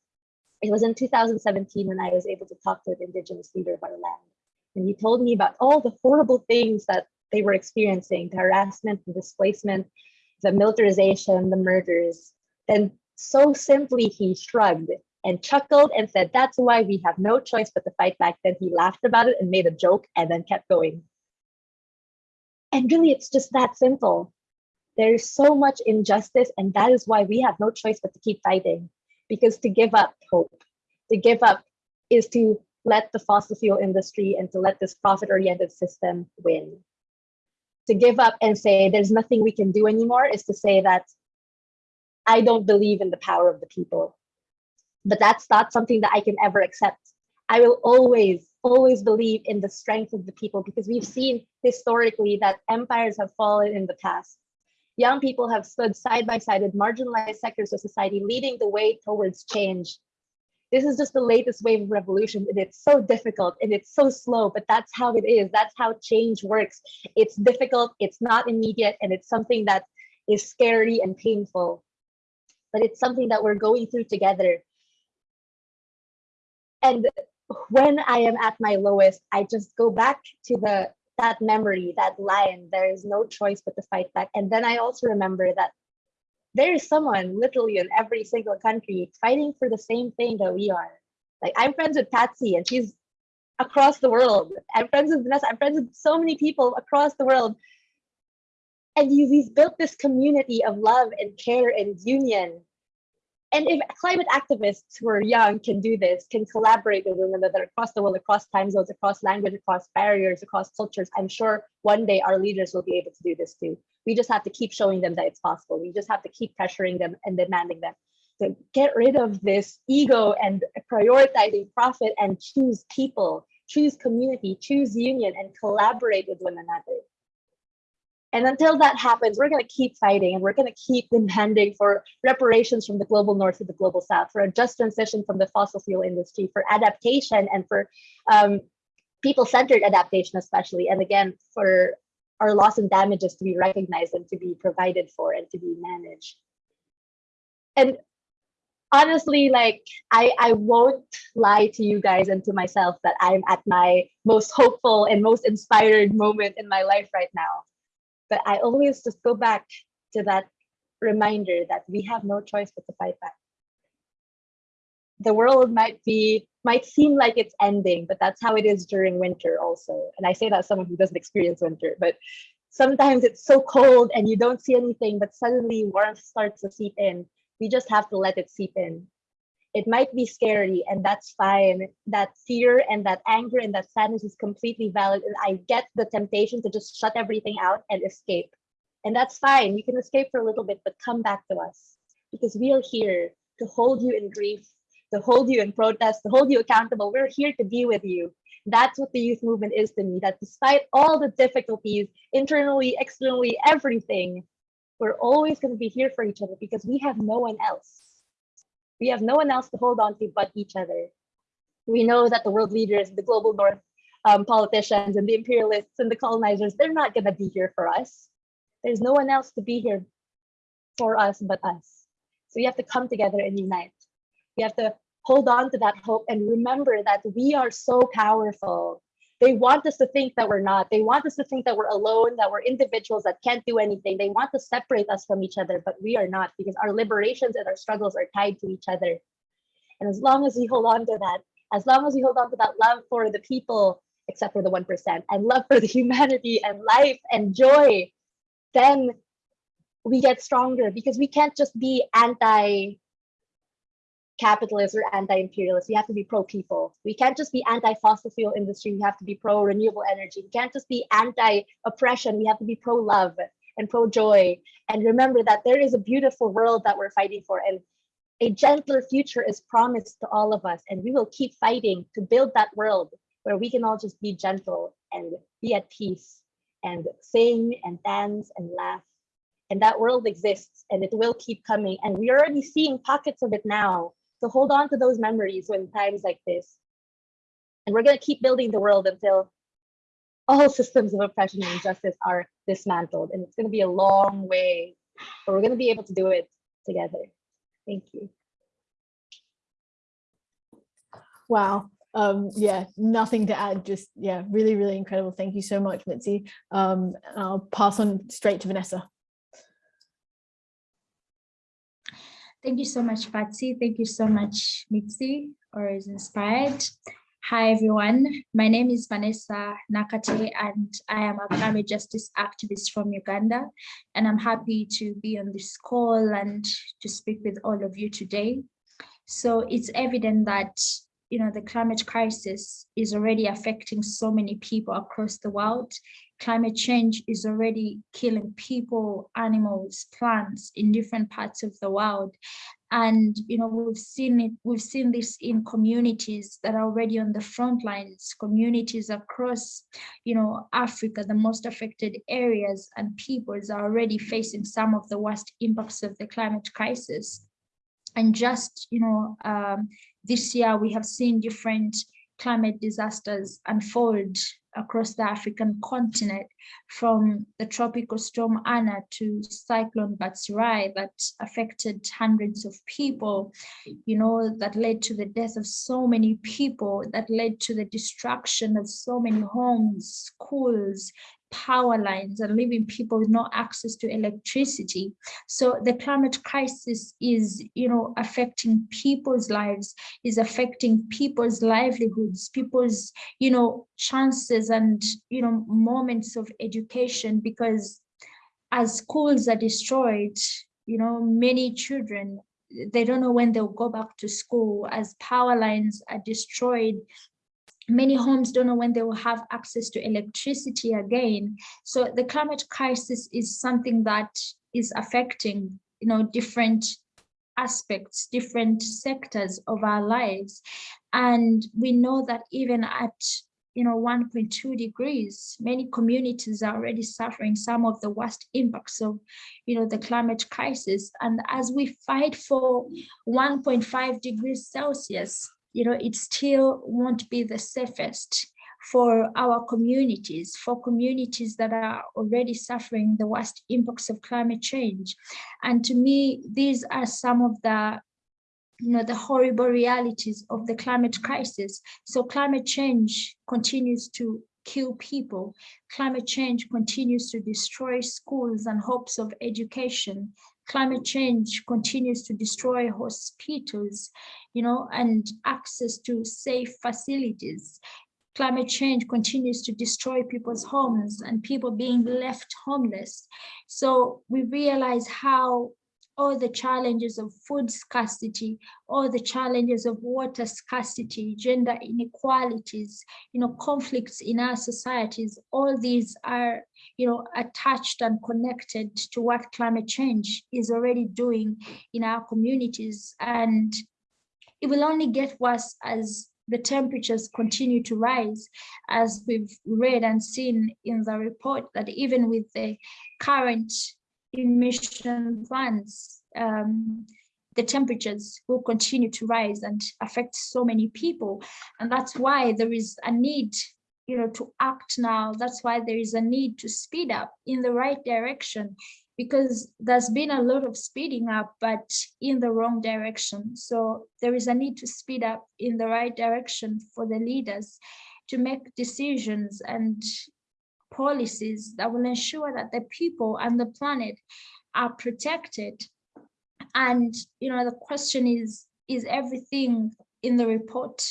Speaker 5: It was in 2017 when i was able to talk to an indigenous leader of our land. And he told me about all the horrible things that they were experiencing the harassment the displacement the militarization, the murders. And So simply, he shrugged and chuckled and said, That's why we have no choice but to fight back. Then he laughed about it and made a joke and then kept going. And really, it's just that simple. There's so much injustice, and that is why we have no choice but to keep fighting. Because to give up hope, to give up is to let the fossil fuel industry and to let this profit oriented system win. To give up and say there's nothing we can do anymore is to say that I don't believe in the power of the people. But that's not something that I can ever accept. I will always, always believe in the strength of the people because we've seen historically that empires have fallen in the past. Young people have stood side by side with marginalized sectors of society, leading the way towards change. This is just the latest wave of revolution, and it's so difficult and it's so slow, but that's how it is. That's how change works. It's difficult, it's not immediate, and it's something that is scary and painful, but it's something that we're going through together. And when I am at my lowest, I just go back to the that memory, that line, there is no choice but to fight back. And then I also remember that there is someone literally in every single country fighting for the same thing that we are. Like I'm friends with Patsy and she's across the world. I'm friends with Vanessa. I'm friends with so many people across the world. And we've built this community of love and care and union and if climate activists who are young can do this, can collaborate with one another across the world, across time zones, across language, across barriers, across cultures, I'm sure one day our leaders will be able to do this too. We just have to keep showing them that it's possible. We just have to keep pressuring them and demanding them to get rid of this ego and prioritizing profit and choose people, choose community, choose union, and collaborate with one another. And until that happens, we're going to keep fighting and we're going to keep demanding for reparations from the global north to the global south, for a just transition from the fossil fuel industry, for adaptation and for um, people centered adaptation, especially. And again, for our loss and damages to be recognized and to be provided for and to be managed. And honestly, like I, I won't lie to you guys and to myself that I'm at my most hopeful and most inspired moment in my life right now but I always just go back to that reminder that we have no choice but to fight back. The world might be might seem like it's ending, but that's how it is during winter also. And I say that someone who doesn't experience winter, but sometimes it's so cold and you don't see anything, but suddenly warmth starts to seep in. We just have to let it seep in it might be scary and that's fine that fear and that anger and that sadness is completely valid and i get the temptation to just shut everything out and escape and that's fine you can escape for a little bit but come back to us because we are here to hold you in grief to hold you in protest to hold you accountable we're here to be with you that's what the youth movement is to me that despite all the difficulties internally externally everything we're always going to be here for each other because we have no one else we have no one else to hold on to but each other. We know that the world leaders, the global north um, politicians and the imperialists and the colonizers, they're not going to be here for us. There's no one else to be here for us but us. So we have to come together and unite. We have to hold on to that hope and remember that we are so powerful they want us to think that we're not. They want us to think that we're alone, that we're individuals that can't do anything. They want to separate us from each other, but we are not because our liberations and our struggles are tied to each other. And as long as we hold on to that, as long as we hold on to that love for the people, except for the 1%, and love for the humanity and life and joy, then we get stronger because we can't just be anti capitalist or anti-imperialist. We have to be pro-people. We can't just be anti-fossil fuel industry. We have to be pro-renewable energy. We can't just be anti-oppression. We have to be pro-love and pro-joy. And remember that there is a beautiful world that we're fighting for. And a gentler future is promised to all of us. And we will keep fighting to build that world where we can all just be gentle and be at peace and sing and dance and laugh. And that world exists and it will keep coming. And we're already seeing pockets of it now so hold on to those memories when times like this. And we're going to keep building the world until all systems of oppression and injustice are dismantled. And it's going to be a long way, but we're going to be able to do it together. Thank you.
Speaker 1: Wow. Um, yeah, nothing to add, just, yeah, really, really incredible. Thank you so much, Mitzi. Um, I'll pass on straight to Vanessa.
Speaker 6: Thank you so much, Patsy. Thank you so much, Mitzi, or is inspired. Hi, everyone. My name is Vanessa Nakate, and I am a climate justice activist from Uganda. And I'm happy to be on this call and to speak with all of you today. So it's evident that you know the climate crisis is already affecting so many people across the world. Climate change is already killing people, animals, plants in different parts of the world. And you know we've seen it, we've seen this in communities that are already on the front lines, communities across you know Africa, the most affected areas and peoples are already facing some of the worst impacts of the climate crisis. And just you know um, this year we have seen different climate disasters unfold across the African continent, from the tropical storm Anna to cyclone Batsirai that affected hundreds of people, you know, that led to the death of so many people, that led to the destruction of so many homes, schools, power lines and leaving people with no access to electricity. So the climate crisis is, you know, affecting people's lives, is affecting people's livelihoods, people's, you know, chances and, you know, moments of education because as schools are destroyed, you know, many children they don't know when they'll go back to school as power lines are destroyed many homes don't know when they will have access to electricity again. So the climate crisis is something that is affecting, you know, different aspects, different sectors of our lives. And we know that even at you know 1.2 degrees many communities are already suffering some of the worst impacts of you know the climate crisis and as we fight for 1.5 degrees celsius you know, it still won't be the safest for our communities, for communities that are already suffering the worst impacts of climate change. And to me, these are some of the you know, the horrible realities of the climate crisis. So climate change continues to kill people. Climate change continues to destroy schools and hopes of education. Climate change continues to destroy hospitals, you know, and access to safe facilities. Climate change continues to destroy people's homes and people being left homeless. So we realize how all the challenges of food scarcity, all the challenges of water scarcity, gender inequalities, you know, conflicts in our societies, all these are, you know, attached and connected to what climate change is already doing in our communities. And it will only get worse as the temperatures continue to rise, as we've read and seen in the report that even with the current emission plans, um, the temperatures will continue to rise and affect so many people. And that's why there is a need you know, to act now. That's why there is a need to speed up in the right direction because there's been a lot of speeding up, but in the wrong direction. So there is a need to speed up in the right direction for the leaders to make decisions and policies that will ensure that the people and the planet are protected. And, you know, the question is, is everything in the report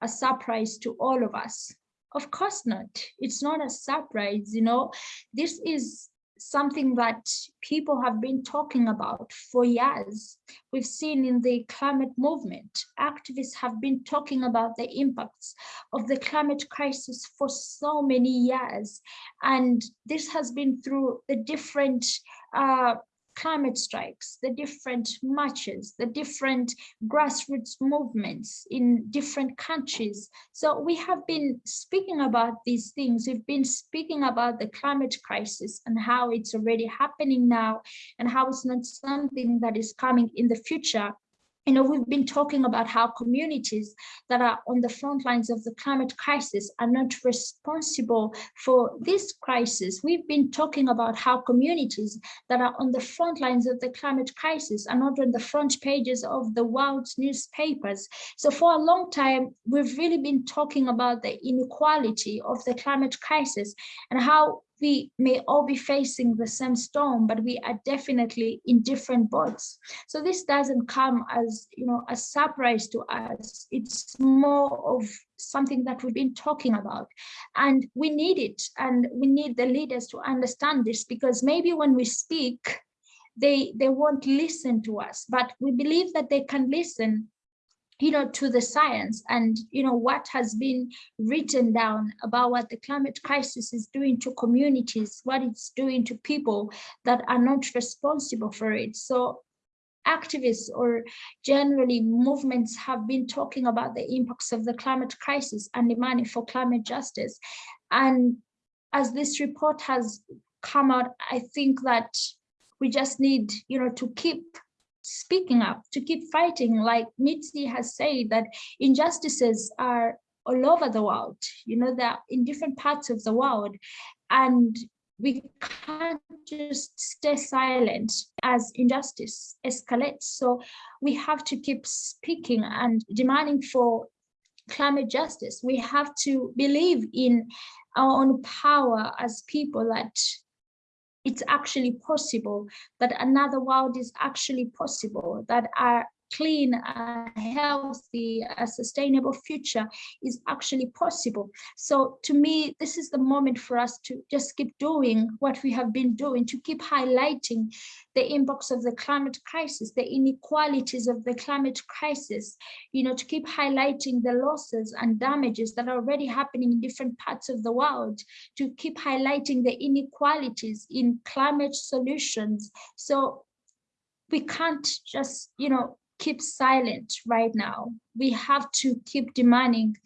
Speaker 6: a surprise to all of us? Of course not. It's not a surprise, you know, this is something that people have been talking about for years. We've seen in the climate movement, activists have been talking about the impacts of the climate crisis for so many years. And this has been through the different uh, climate strikes, the different marches, the different grassroots movements in different countries. So we have been speaking about these things. We've been speaking about the climate crisis and how it's already happening now and how it's not something that is coming in the future you know, we've been talking about how communities that are on the front lines of the climate crisis are not responsible for this crisis. We've been talking about how communities that are on the front lines of the climate crisis are not on the front pages of the world's newspapers. So for a long time, we've really been talking about the inequality of the climate crisis and how we may all be facing the same storm, but we are definitely in different boats. So this doesn't come as, you know, a surprise to us. It's more of something that we've been talking about and we need it. And we need the leaders to understand this because maybe when we speak, they, they won't listen to us, but we believe that they can listen you know, to the science and, you know, what has been written down about what the climate crisis is doing to communities, what it's doing to people that are not responsible for it. So activists or generally movements have been talking about the impacts of the climate crisis and demanding for climate justice. And as this report has come out, I think that we just need, you know, to keep speaking up, to keep fighting, like Mitzi has said, that injustices are all over the world, you know, they're in different parts of the world. And we can't just stay silent as injustice escalates. So we have to keep speaking and demanding for climate justice. We have to believe in our own power as people that it's actually possible, that another world is actually possible, that our clean, a healthy, a sustainable future is actually possible. So to me, this is the moment for us to just keep doing what we have been doing, to keep highlighting the impacts of the climate crisis, the inequalities of the climate crisis, you know, to keep highlighting the losses and damages that are already happening in different parts of the world, to keep highlighting the inequalities in climate solutions. So we can't just, you know, keep silent right now. We have to keep demanding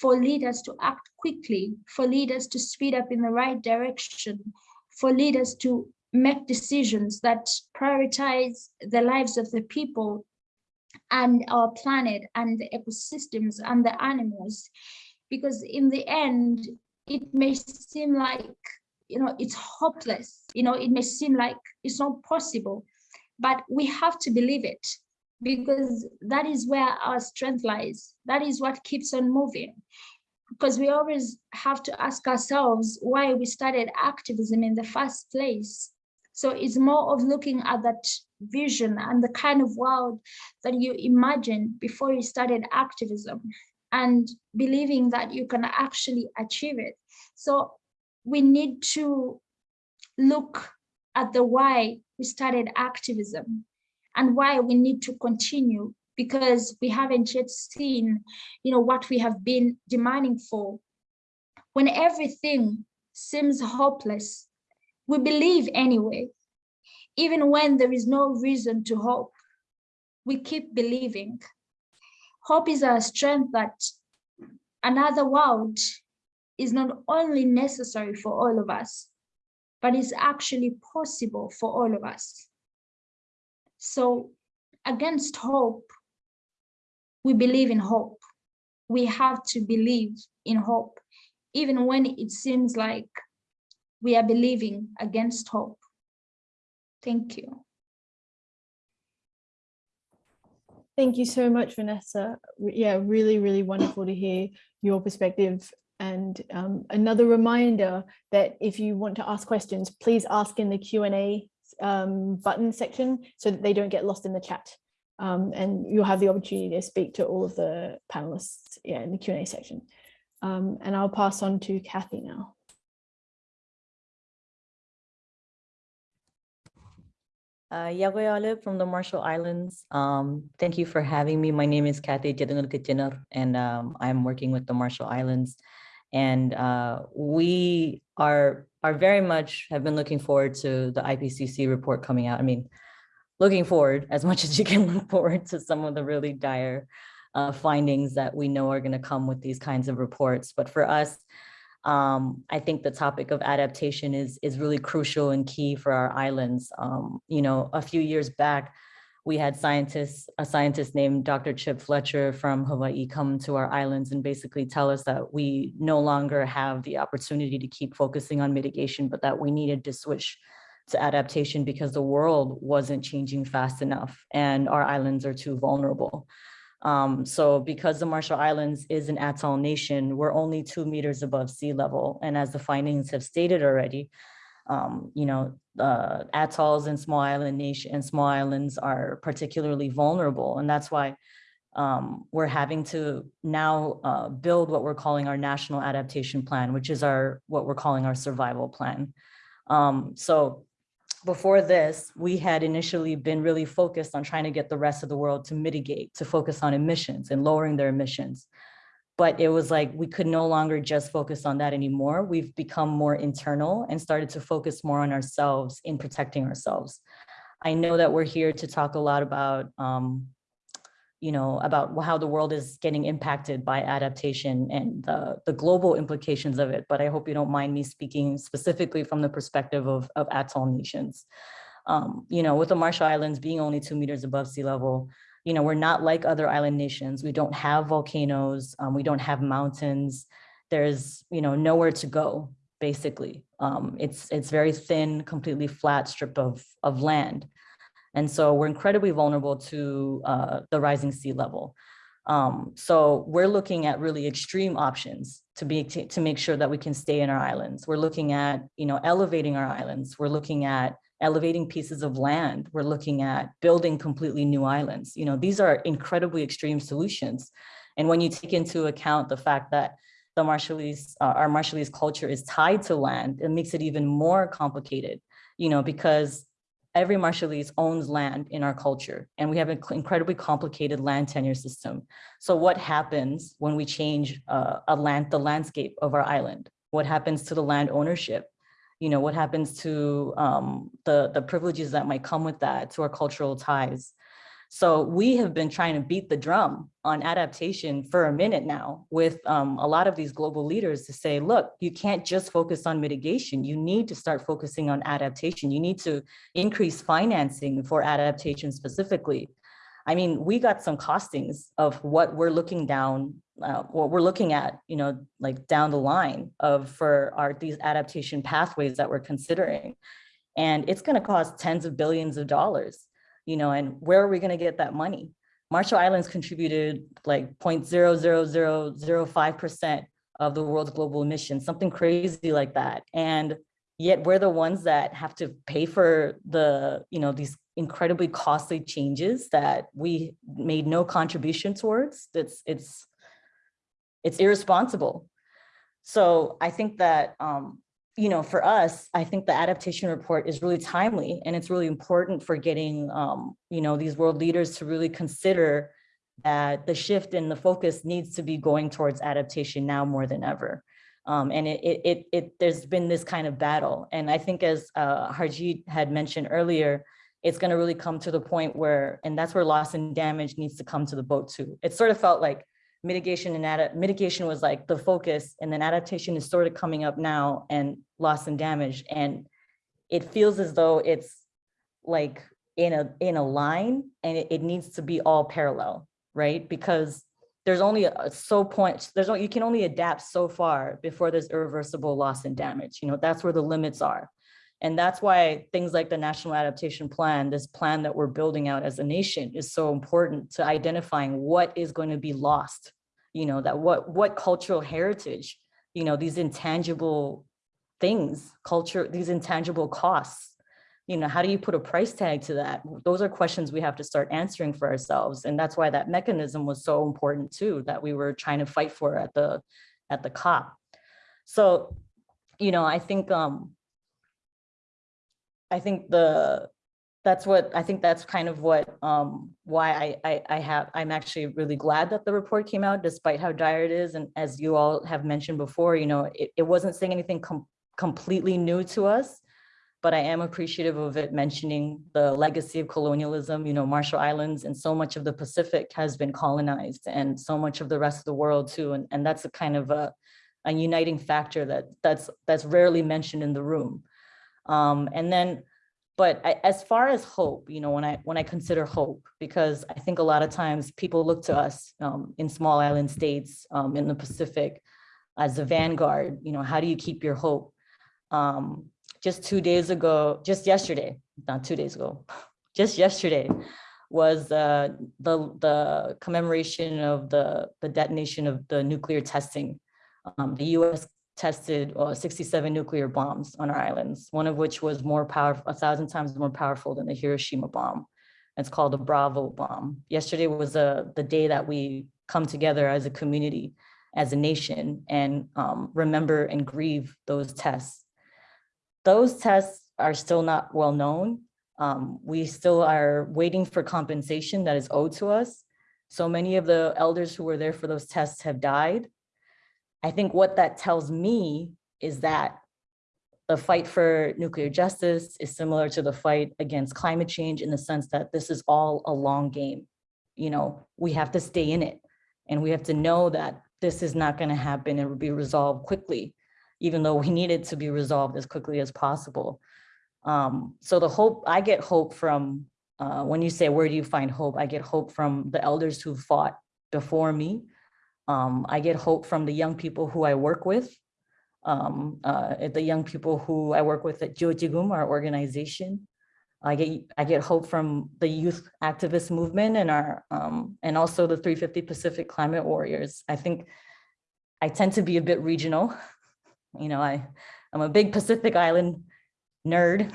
Speaker 6: for leaders to act quickly, for leaders to speed up in the right direction, for leaders to make decisions that prioritize the lives of the people and our planet and the ecosystems and the animals. Because in the end, it may seem like, you know, it's hopeless, you know, it may seem like it's not possible, but we have to believe it because that is where our strength lies. That is what keeps on moving. Because we always have to ask ourselves why we started activism in the first place. So it's more of looking at that vision and the kind of world that you imagined before you started activism and believing that you can actually achieve it. So we need to look at the why we started activism and why we need to continue because we haven't yet seen you know what we have been demanding for. When everything seems hopeless we believe anyway. Even when there is no reason to hope we keep believing. Hope is a strength that another world is not only necessary for all of us but is actually possible for all of us so against hope, we believe in hope. We have to believe in hope, even when it seems like we are believing against hope. Thank you.
Speaker 1: Thank you so much, Vanessa. Yeah, really, really wonderful to hear your perspective. And um, another reminder that if you want to ask questions, please ask in the Q&A um, button section so that they don't get lost in the chat. Um, and you'll have the opportunity to speak to all of the panelists yeah, in the Q&A section. Um, and I'll pass on to Kathy now.
Speaker 7: Uh, Yagoyale from the Marshall Islands. Um, thank you for having me. My name is Kathy Jadungal and um, I'm working with the Marshall Islands. And uh, we are, are very much have been looking forward to the IPCC report coming out. I mean, looking forward as much as you can look forward to some of the really dire uh, findings that we know are going to come with these kinds of reports. But for us, um, I think the topic of adaptation is, is really crucial and key for our islands. Um, you know, a few years back, we had scientists, a scientist named Dr. Chip Fletcher from Hawaii come to our islands and basically tell us that we no longer have the opportunity to keep focusing on mitigation, but that we needed to switch to adaptation because the world wasn't changing fast enough and our islands are too vulnerable. Um, so because the Marshall Islands is an atoll nation, we're only two meters above sea level. And as the findings have stated already, um, you know, uh, atolls and small island nation and small islands are particularly vulnerable. And that's why um, we're having to now uh, build what we're calling our national adaptation plan, which is our what we're calling our survival plan. Um, so before this, we had initially been really focused on trying to get the rest of the world to mitigate, to focus on emissions and lowering their emissions. But it was like we could no longer just focus on that anymore. We've become more internal and started to focus more on ourselves in protecting ourselves. I know that we're here to talk a lot about um, you know, about how the world is getting impacted by adaptation and the, the global implications of it. But I hope you don't mind me speaking specifically from the perspective of, of atoll nations. Um, you know, with the Marshall Islands being only two meters above sea level, you know, we're not like other island nations. We don't have volcanoes. Um, we don't have mountains. There's, you know, nowhere to go, basically. Um, it's, it's very thin, completely flat strip of, of land. And so we're incredibly vulnerable to uh, the rising sea level. Um, so we're looking at really extreme options to be to, to make sure that we can stay in our islands. We're looking at, you know, elevating our islands. We're looking at elevating pieces of land. We're looking at building completely new islands. You know, these are incredibly extreme solutions. And when you take into account the fact that the Marshallese, uh, our Marshallese culture is tied to land, it makes it even more complicated, you know, because every Marshallese owns land in our culture, and we have an incredibly complicated land tenure system. So what happens when we change uh, a land, the landscape of our island? What happens to the land ownership? You know, what happens to um, the, the privileges that might come with that, to our cultural ties? So we have been trying to beat the drum on adaptation for a minute now with um, a lot of these global leaders to say, look, you can't just focus on mitigation. You need to start focusing on adaptation. You need to increase financing for adaptation specifically. I mean, we got some costings of what we're looking down, uh, what we're looking at, you know, like down the line of for our these adaptation pathways that we're considering. And it's going to cost tens of billions of dollars you know, and where are we going to get that money? Marshall Islands contributed like 0.00005% of the world's global emissions, something crazy like that. And yet we're the ones that have to pay for the, you know, these incredibly costly changes that we made no contribution towards. It's, it's, it's irresponsible. So I think that um, you know, for us, I think the adaptation report is really timely and it's really important for getting, um, you know, these world leaders to really consider that the shift in the focus needs to be going towards adaptation now more than ever. Um, and it, it, it, it, there's been this kind of battle. And I think as uh, Harjeet had mentioned earlier, it's going to really come to the point where, and that's where loss and damage needs to come to the boat too. It sort of felt like mitigation and mitigation was like the focus and then adaptation is sort of coming up now and loss and damage and it feels as though it's like in a in a line and it, it needs to be all parallel right? Because there's only a so point there's you can only adapt so far before there's irreversible loss and damage you know that's where the limits are and that's why things like the national adaptation plan this plan that we're building out as a nation is so important to identifying what is going to be lost you know, that what, what cultural heritage, you know, these intangible things, culture, these intangible costs, you know, how do you put a price tag to that? Those are questions we have to start answering for ourselves. And that's why that mechanism was so important too, that we were trying to fight for at the, at the COP. So, you know, I think, um, I think the, that's what I think that's kind of what um, why I, I, I have I'm actually really glad that the report came out despite how dire it is. And as you all have mentioned before you know it, it wasn't saying anything com completely new to us but I am appreciative of it mentioning the legacy of colonialism. You know Marshall Islands and so much of the Pacific has been colonized and so much of the rest of the world too. And, and that's a kind of a, a uniting factor that that's that's rarely mentioned in the room um, and then but I, as far as hope, you know, when I when I consider hope, because I think a lot of times people look to us um, in small island states um, in the Pacific as a vanguard. You know, how do you keep your hope? Um, just two days ago, just yesterday, not two days ago, just yesterday, was uh, the, the commemoration of the, the detonation of the nuclear testing. Um, the US tested uh, 67 nuclear bombs on our islands, one of which was more powerful, a thousand times more powerful than the Hiroshima bomb. It's called the Bravo bomb. Yesterday was uh, the day that we come together as a community, as a nation, and um, remember and grieve those tests. Those tests are still not well known. Um, we still are waiting for compensation that is owed to us. So many of the elders who were there for those tests have died. I think what that tells me is that the fight for nuclear justice is similar to the fight against climate change in the sense that this is all a long game. You know, we have to stay in it and we have to know that this is not going to happen and be resolved quickly, even though we need it to be resolved as quickly as possible. Um, so the hope, I get hope from, uh, when you say, where do you find hope? I get hope from the elders who fought before me. Um, I get hope from the young people who I work with um, uh, the young people who I work with at Jo-Jikum, our organization. I get I get hope from the youth activist movement and our um, and also the 350 Pacific Climate Warriors. I think I tend to be a bit regional. You know, I I'm a big Pacific Island nerd.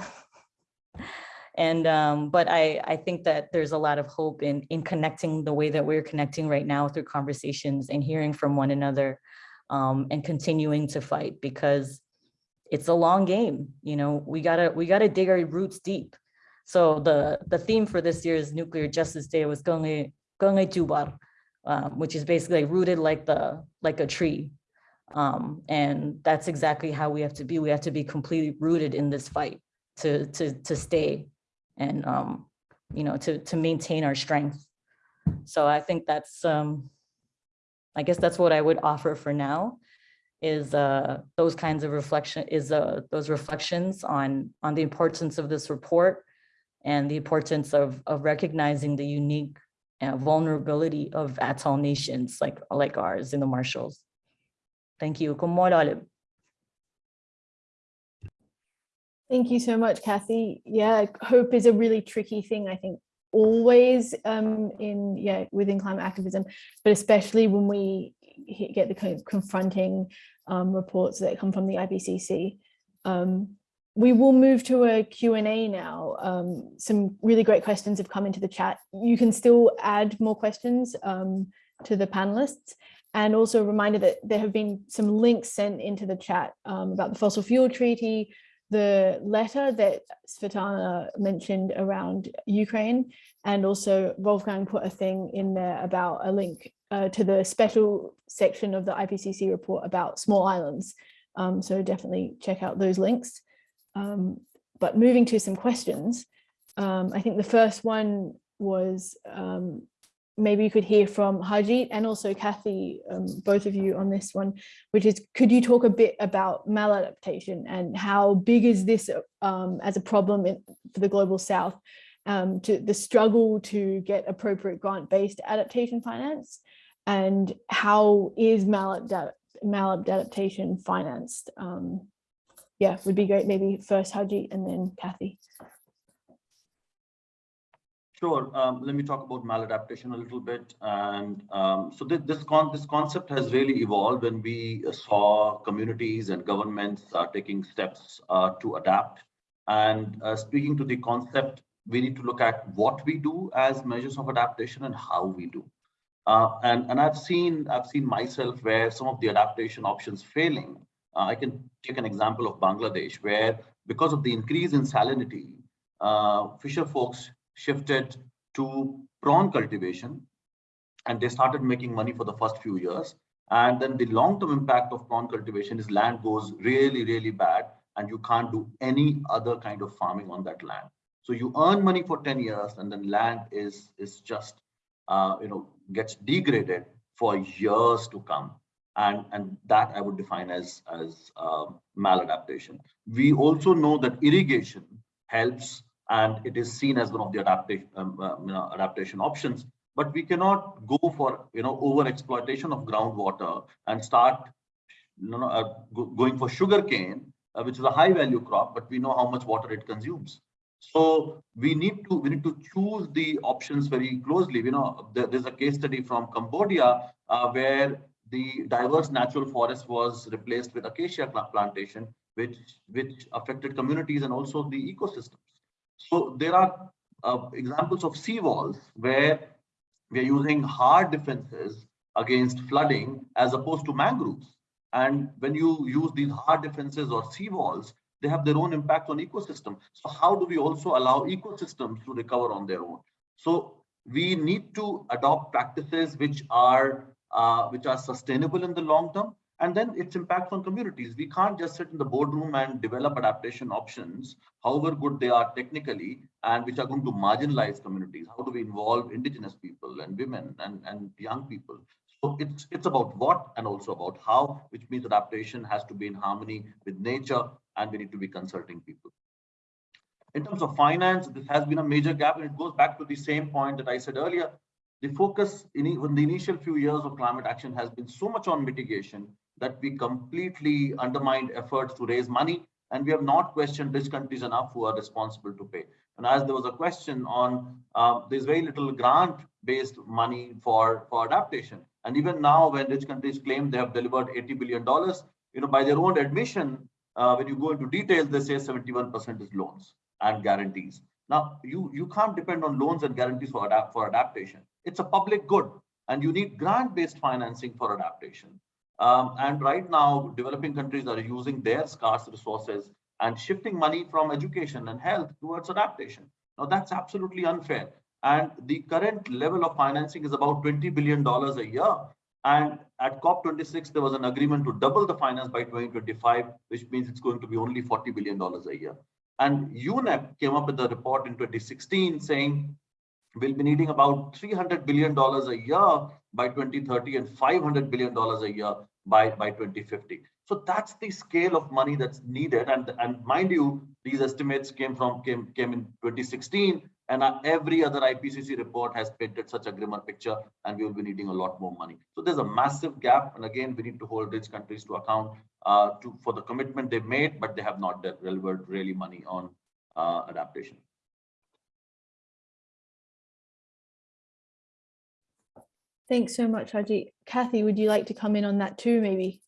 Speaker 7: And um, but I I think that there's a lot of hope in in connecting the way that we're connecting right now through conversations and hearing from one another um, and continuing to fight because it's a long game. You know, we gotta we gotta dig our roots deep. So the the theme for this year's Nuclear Justice Day was Gonge Jubar, um, which is basically rooted like the like a tree. Um, and that's exactly how we have to be. We have to be completely rooted in this fight to to to stay and um, you know to to maintain our strength. So I think that's um, I guess that's what I would offer for now is uh, those kinds of reflection is uh, those reflections on on the importance of this report and the importance of of recognizing the unique uh, vulnerability of atoll nations like like ours in the Marshalls. Thank you.
Speaker 1: Thank you so much, Kathy. Yeah, hope is a really tricky thing, I think, always um, in, yeah, within climate activism, but especially when we get the kind of confronting um, reports that come from the IPCC. Um, we will move to a Q&A now. Um, some really great questions have come into the chat. You can still add more questions um, to the panelists. And also a reminder that there have been some links sent into the chat um, about the fossil fuel treaty, the letter that Svetlana mentioned around Ukraine, and also Wolfgang put a thing in there about a link uh, to the special section of the IPCC report about small islands. Um, so definitely check out those links. Um, but moving to some questions, um, I think the first one was um, maybe you could hear from Harjeet and also Kathy, um, both of you on this one, which is, could you talk a bit about maladaptation and how big is this um, as a problem in, for the Global South, um, to the struggle to get appropriate grant-based adaptation finance and how is maladapt maladaptation financed? Um, yeah, would be great. Maybe first Harjeet and then Kathy.
Speaker 3: Sure. Um, let me talk about maladaptation a little bit. And um, so this this, con this concept has really evolved when we saw communities and governments uh, taking steps uh, to adapt. And uh, speaking to the concept, we need to look at what we do as measures of adaptation and how we do. Uh, and and I've seen I've seen myself where some of the adaptation options failing. Uh, I can take an example of Bangladesh, where because of the increase in salinity, uh, fisher folks shifted to prawn cultivation and they started making money for the first few years. And then the long-term impact of prawn cultivation is land goes really, really bad and you can't do any other kind of farming on that land. So you earn money for 10 years and then land is, is just, uh, you know, gets degraded for years to come. And, and that I would define as, as uh, maladaptation. We also know that irrigation helps and it is seen as one of the adaptation um, uh, you know, adaptation options. But we cannot go for you know over exploitation of groundwater and start you know uh, go, going for sugarcane, uh, which is a high value crop, but we know how much water it consumes. So we need to we need to choose the options very closely. You know, there, there's a case study from Cambodia uh, where the diverse natural forest was replaced with acacia plantation, which which affected communities and also the ecosystems. So there are uh, examples of sea walls where we are using hard defenses against flooding as opposed to mangroves. And when you use these hard defenses or sea walls, they have their own impact on ecosystem. So how do we also allow ecosystems to recover on their own? So we need to adopt practices which are uh, which are sustainable in the long term, and then its impact on communities. We can't just sit in the boardroom and develop adaptation options, however good they are technically, and which are going to marginalize communities. How do we involve indigenous people and women and, and young people? So it's it's about what and also about how, which means adaptation has to be in harmony with nature, and we need to be consulting people. In terms of finance, this has been a major gap, and it goes back to the same point that I said earlier. The focus in even the initial few years of climate action has been so much on mitigation that we completely undermined efforts to raise money, and we have not questioned rich countries enough who are responsible to pay. And as there was a question on, uh, there's very little grant-based money for, for adaptation. And even now, when rich countries claim they have delivered $80 billion, you know, by their own admission, uh, when you go into details, they say 71% is loans and guarantees. Now, you, you can't depend on loans and guarantees for, adapt, for adaptation. It's a public good, and you need grant-based financing for adaptation. Um, and right now, developing countries are using their scarce resources and shifting money from education and health towards adaptation. Now, that's absolutely unfair. And the current level of financing is about $20 billion a year. And at COP26, there was an agreement to double the finance by 2025, which means it's going to be only $40 billion a year. And UNEP came up with a report in 2016 saying we'll be needing about $300 billion a year by 2030 and $500 billion a year by, by 2050. So that's the scale of money that's needed. And, and mind you, these estimates came from came, came in 2016 and every other IPCC report has painted such a grimmer picture and we will be needing a lot more money. So there's a massive gap. And again, we need to hold rich countries to account uh, to, for the commitment they've made, but they have not delivered really money on uh, adaptation.
Speaker 1: Thanks so much, Haji. Kathy, would you like to come in on that too, maybe?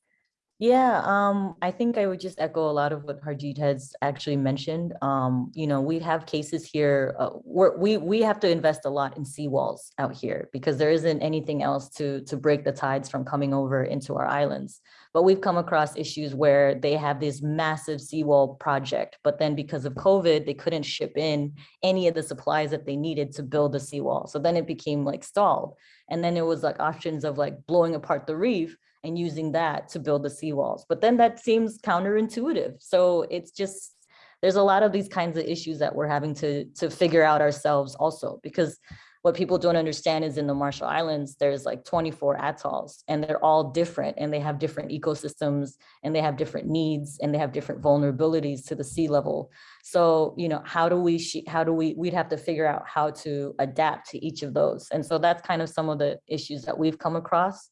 Speaker 7: Yeah, um, I think I would just echo a lot of what Harjeet has actually mentioned. Um, you know, we have cases here uh, where we we have to invest a lot in seawalls out here because there isn't anything else to to break the tides from coming over into our islands. But we've come across issues where they have this massive seawall project, but then because of COVID, they couldn't ship in any of the supplies that they needed to build the seawall. So then it became like stalled. And then it was like options of like blowing apart the reef and using that to build the seawalls. But then that seems counterintuitive. So it's just, there's a lot of these kinds of issues that we're having to, to figure out ourselves also, because what people don't understand is in the Marshall Islands, there's like 24 atolls and they're all different and they have different ecosystems and they have different needs and they have different vulnerabilities to the sea level. So, you know, how do we, how do we, we'd have to figure out how to adapt to each of those. And so that's kind of some of the issues that we've come across.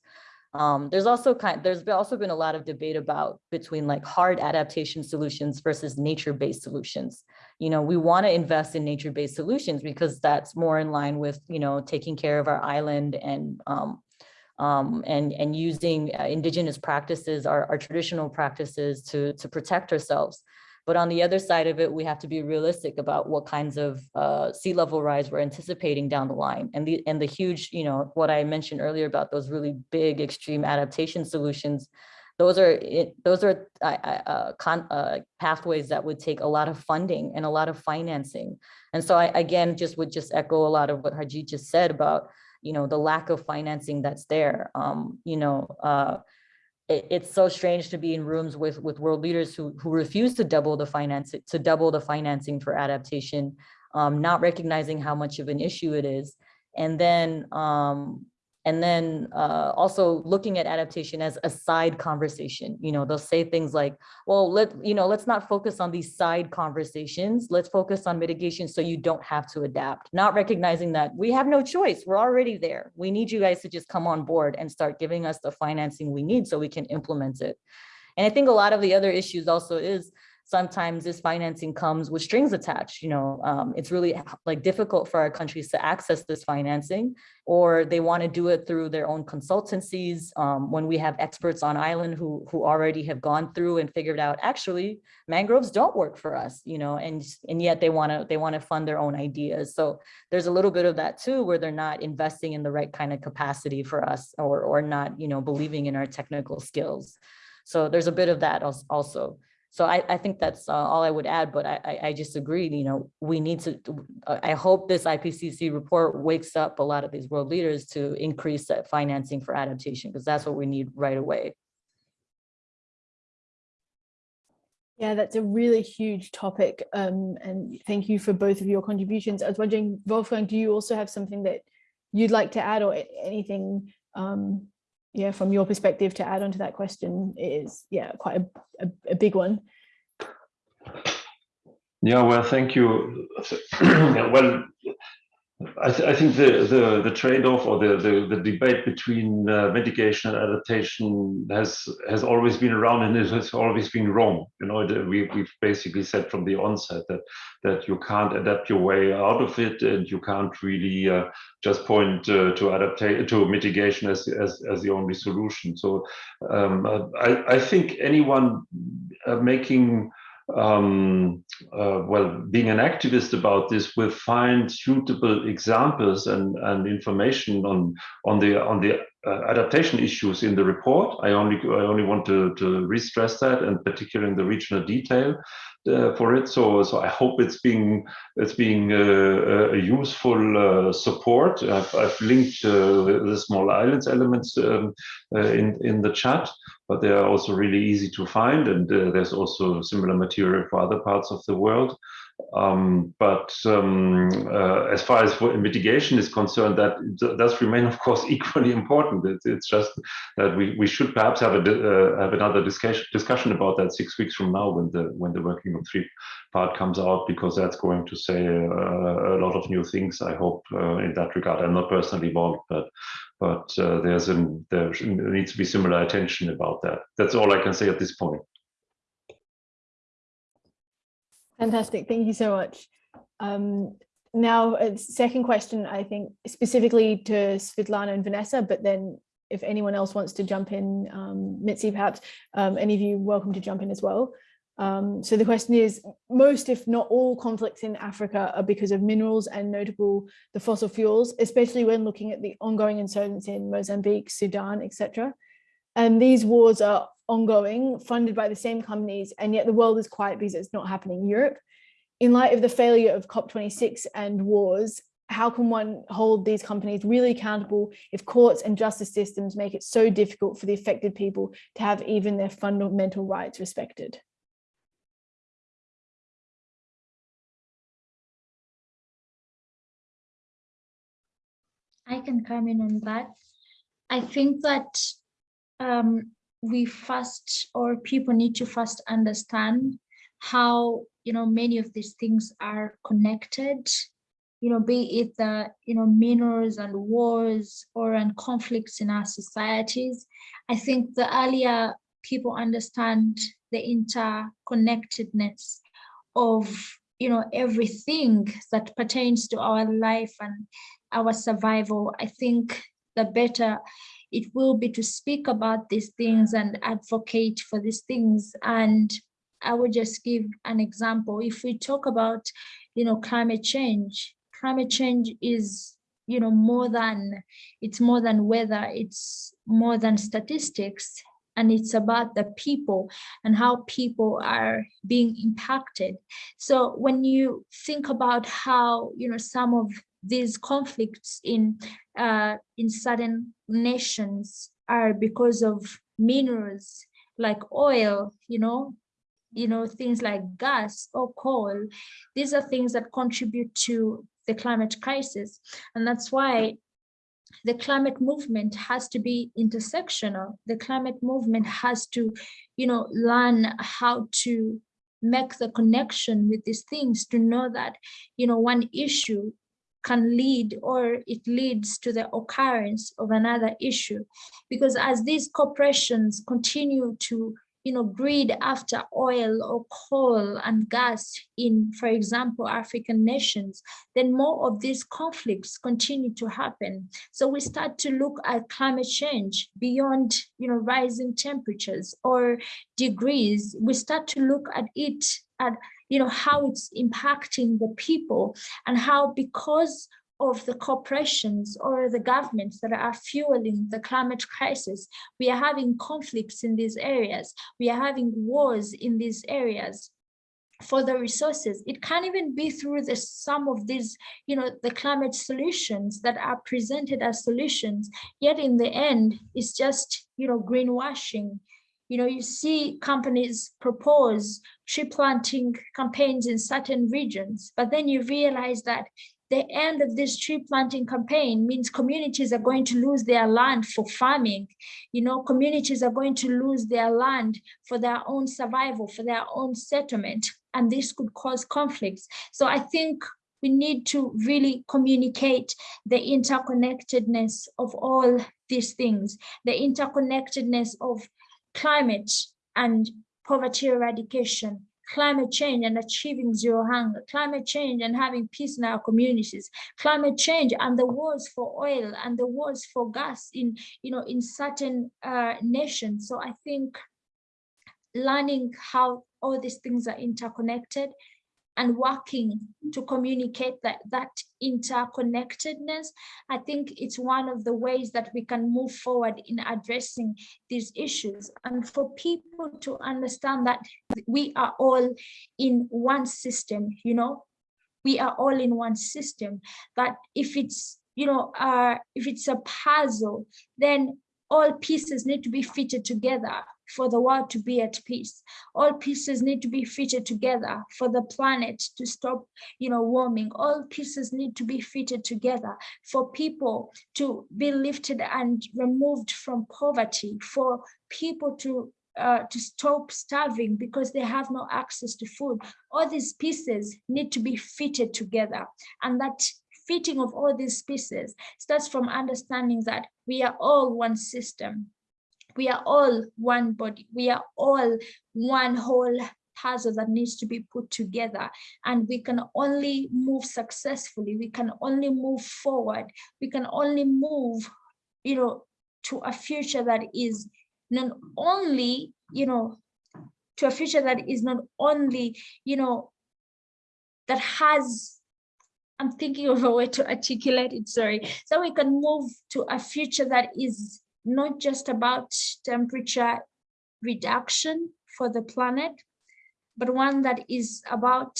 Speaker 7: Um, there's also kind there's also been a lot of debate about between like hard adaptation solutions versus nature-based solutions. You know, we want to invest in nature-based solutions because that's more in line with, you know, taking care of our island and um, um, and and using uh, indigenous practices, our, our traditional practices to to protect ourselves. But on the other side of it, we have to be realistic about what kinds of uh, sea level rise we're anticipating down the line. And the and the huge, you know, what I mentioned earlier about those really big extreme adaptation solutions, those are those are uh, con, uh, pathways that would take a lot of funding and a lot of financing. And so I again just would just echo a lot of what Harjeet just said about, you know, the lack of financing that's there. Um, you know, uh, it, it's so strange to be in rooms with with world leaders who who refuse to double the finance to double the financing for adaptation, um, not recognizing how much of an issue it is, and then um, and then uh, also looking at adaptation as a side conversation. You know, they'll say things like, well, let, you know, let's not focus on these side conversations. Let's focus on mitigation so you don't have to adapt, not recognizing that we have no choice. We're already there. We need you guys to just come on board and start giving us the financing we need so we can implement it. And I think a lot of the other issues also is sometimes this financing comes with strings attached, you know, um, it's really like difficult for our countries to access this financing, or they want to do it through their own consultancies. Um, when we have experts on island who, who already have gone through and figured out, actually, mangroves don't work for us, you know, and, and yet they want to, they want to fund their own ideas. So there's a little bit of that too, where they're not investing in the right kind of capacity for us or, or not, you know, believing in our technical skills. So there's a bit of that also. So I, I think that's uh, all I would add, but I, I, just agree, you know, we need to, uh, I hope this IPCC report wakes up a lot of these world leaders to increase that financing for adaptation, because that's what we need right away.
Speaker 1: Yeah, that's a really huge topic. Um, and thank you for both of your contributions. I was wondering, Wolfgang, do you also have something that you'd like to add or anything, um, yeah, from your perspective to add on to that question is, yeah, quite a, a, a big one.
Speaker 2: Yeah, well, thank you. well, I, th I think the, the, the trade-off or the, the, the debate between uh, mitigation and adaptation has has always been around and it has always been wrong. You know, we, we've basically said from the onset that that you can't adapt your way out of it and you can't really uh, just point uh, to adaptation to mitigation as, as, as the only solution. So um, I, I think anyone uh, making um, uh, well, being an activist about this will find suitable examples and, and information on on the on the uh, adaptation issues in the report. I only I only want to to re-stress that, and particularly in the regional detail uh, for it. So so I hope it's being it's being uh, a useful uh, support. I've, I've linked uh, the, small islands elements um, uh, in in the chat but they are also really easy to find. And uh, there's also similar material for other parts of the world. Um, but um, uh, as far as mitigation is concerned, that does remain, of course, equally important. It's, it's just that we, we should perhaps have a uh, have another discussion discussion about that six weeks from now when the when the working group three part comes out, because that's going to say uh, a lot of new things. I hope uh, in that regard. I'm not personally involved, but but uh, there's an there needs to be similar attention about that. That's all I can say at this point.
Speaker 1: Fantastic. Thank you so much. Um, now, a second question, I think specifically to Svetlana and Vanessa, but then if anyone else wants to jump in, um, Mitzi, perhaps um, any of you welcome to jump in as well. Um, so the question is, most if not all conflicts in Africa are because of minerals and notable the fossil fuels, especially when looking at the ongoing insurgency in Mozambique, Sudan, etc. And these wars are ongoing, funded by the same companies, and yet the world is quiet because it's not happening in Europe. In light of the failure of COP26 and wars, how can one hold these companies really accountable if courts and justice systems make it so difficult for the affected people to have even their fundamental rights respected?
Speaker 6: I can come in on that. I think that um, we first, or people need to first understand how, you know, many of these things are connected, you know, be it the, you know, minerals and wars or and conflicts in our societies. I think the earlier people understand the interconnectedness of, you know, everything that pertains to our life and our survival, I think the better it will be to speak about these things and advocate for these things. And I will just give an example. If we talk about, you know, climate change, climate change is, you know, more than, it's more than weather, it's more than statistics, and it's about the people and how people are being impacted. So when you think about how, you know, some of these conflicts in uh, in certain nations are because of minerals like oil, you know, you know, things like gas or coal. These are things that contribute to the climate crisis. And that's why the climate movement has to be intersectional. The climate movement has to, you know, learn how to make the connection with these things to know that, you know, one issue can lead or it leads to the occurrence of another issue. Because as these corporations continue to you know, greed after oil or coal and gas in, for example, African nations, then more of these conflicts continue to happen. So we start to look at climate change beyond, you know, rising temperatures or degrees. We start to look at it at, you know, how it's impacting the people and how because of the corporations or the governments that are fueling the climate crisis. We are having conflicts in these areas. We are having wars in these areas for the resources. It can't even be through the some of these, you know, the climate solutions that are presented as solutions. Yet in the end, it's just, you know, greenwashing. You know, you see companies propose tree planting campaigns in certain regions, but then you realize that the end of this tree planting campaign means communities are going to lose their land for farming. You know, communities are going to lose their land for their own survival, for their own settlement, and this could cause conflicts. So I think we need to really communicate the interconnectedness of all these things, the interconnectedness of climate and poverty eradication, climate change and achieving zero hunger, climate change and having peace in our communities, climate change and the wars for oil and the wars for gas in, you know, in certain uh, nations. So I think learning how all these things are interconnected and working to communicate that that interconnectedness i think it's one of the ways that we can move forward in addressing these issues. And for people to understand that we are all in one system you know we are all in one system that if it's you know uh if it's a puzzle then all pieces need to be fitted together for the world to be at peace. All pieces need to be fitted together for the planet to stop, you know, warming. All pieces need to be fitted together for people to be lifted and removed from poverty, for people to uh, to stop starving because they have no access to food. All these pieces need to be fitted together and that fitting of all these pieces starts from understanding that we are all one system we are all one body. We are all one whole puzzle that needs to be put together. And we can only move successfully. We can only move forward. We can only move you know to a future that is not only you know to a future that is not only you know that has i'm thinking of a way to articulate it sorry. So we can move to a future that is not just about temperature reduction for the planet, but one that is about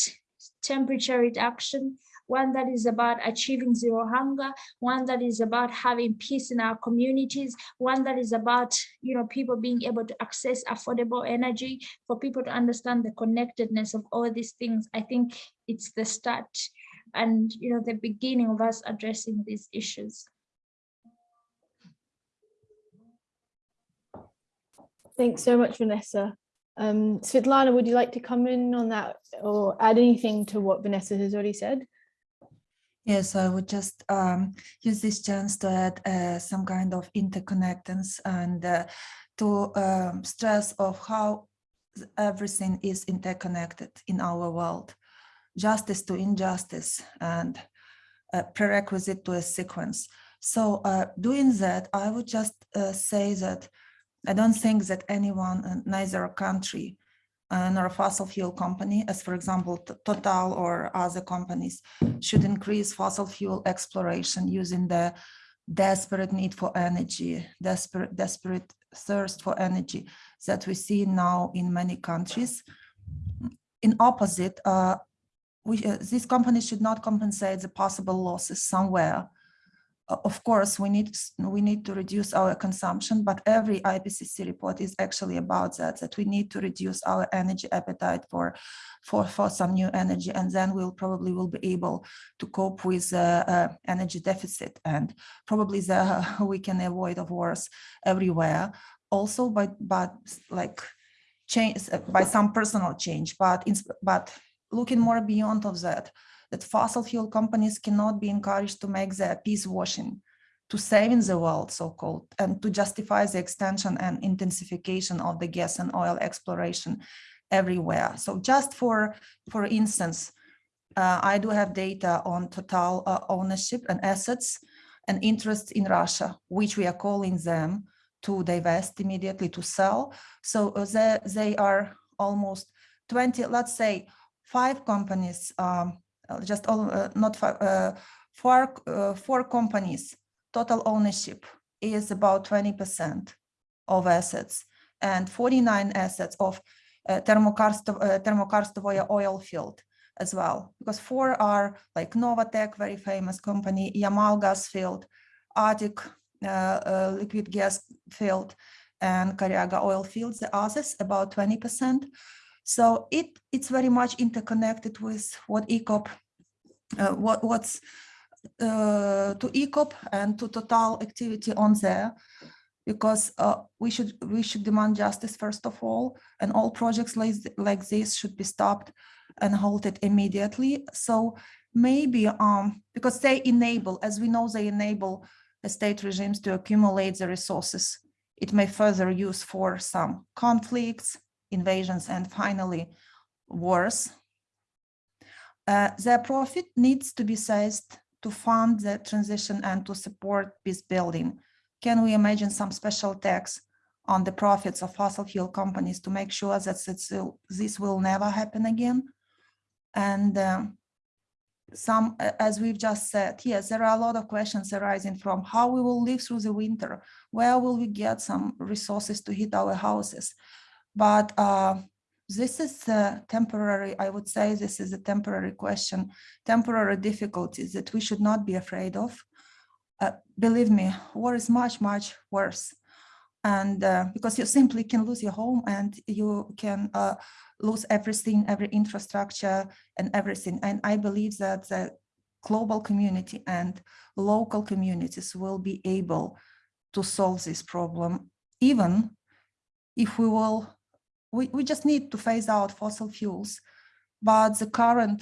Speaker 6: temperature reduction, one that is about achieving zero hunger, one that is about having peace in our communities, one that is about you know people being able to access affordable energy, for people to understand the connectedness of all these things. I think it's the start and you know the beginning of us addressing these issues.
Speaker 1: Thanks so much, Vanessa. Um, Svetlana, would you like to come in on that or add anything to what Vanessa has already said?
Speaker 4: Yes, I would just um, use this chance to add uh, some kind of interconnectance and uh, to um, stress of how everything is interconnected in our world. Justice to injustice and prerequisite to a sequence. So uh, doing that, I would just uh, say that I don't think that anyone, uh, neither a country uh, nor a fossil fuel company, as for example, Total or other companies, should increase fossil fuel exploration using the desperate need for energy, desperate, desperate thirst for energy that we see now in many countries. In opposite, uh, we, uh, these companies should not compensate the possible losses somewhere of course, we need we need to reduce our consumption, but every IPCC report is actually about that, that we need to reduce our energy appetite for, for, for some new energy, and then we'll probably will be able to cope with uh, uh, energy deficit, and probably the, uh, we can avoid of wars everywhere, also by, but like change, by some personal change, but, in, but looking more beyond of that, that fossil fuel companies cannot be encouraged to make their peace washing to saving the world, so-called, and to justify the extension and intensification of the gas and oil exploration everywhere. So just for, for instance, uh, I do have data on total uh, ownership and assets and interest in Russia, which we are calling them to divest immediately to sell. So uh, they, they are almost 20, let's say five companies, um, just all, uh, not five, uh, four, uh, four companies, total ownership is about 20% of assets and 49 assets of uh, Thermokarstov, uh, Termokarstovoye oil field as well, because four are like Novatek, very famous company, Yamal gas field, Arctic uh, uh, liquid gas field, and Kharyaga oil fields, the others about 20%. So it it's very much interconnected with what ECOP, uh, what what's uh, to ECOP and to total activity on there, because uh, we should we should demand justice first of all, and all projects like like this should be stopped and halted immediately. So maybe um because they enable, as we know, they enable state regimes to accumulate the resources. It may further use for some conflicts, invasions, and finally wars. Uh, their profit needs to be seized to fund the transition and to support peace building. Can we imagine some special tax on the profits of fossil fuel companies to make sure that uh, this will never happen again? And um, some, as we've just said, yes, there are a lot of questions arising from how we will live through the winter, where will we get some resources to heat our houses? But uh, this is a temporary, I would say this is a temporary question, temporary difficulties that we should not be afraid of. Uh, believe me, war is much, much worse. And uh, because you simply can lose your home and you can uh, lose everything, every infrastructure and everything. And I believe that the global community and local communities will be able to solve this problem, even if we will we, we just need to phase out fossil fuels, but the current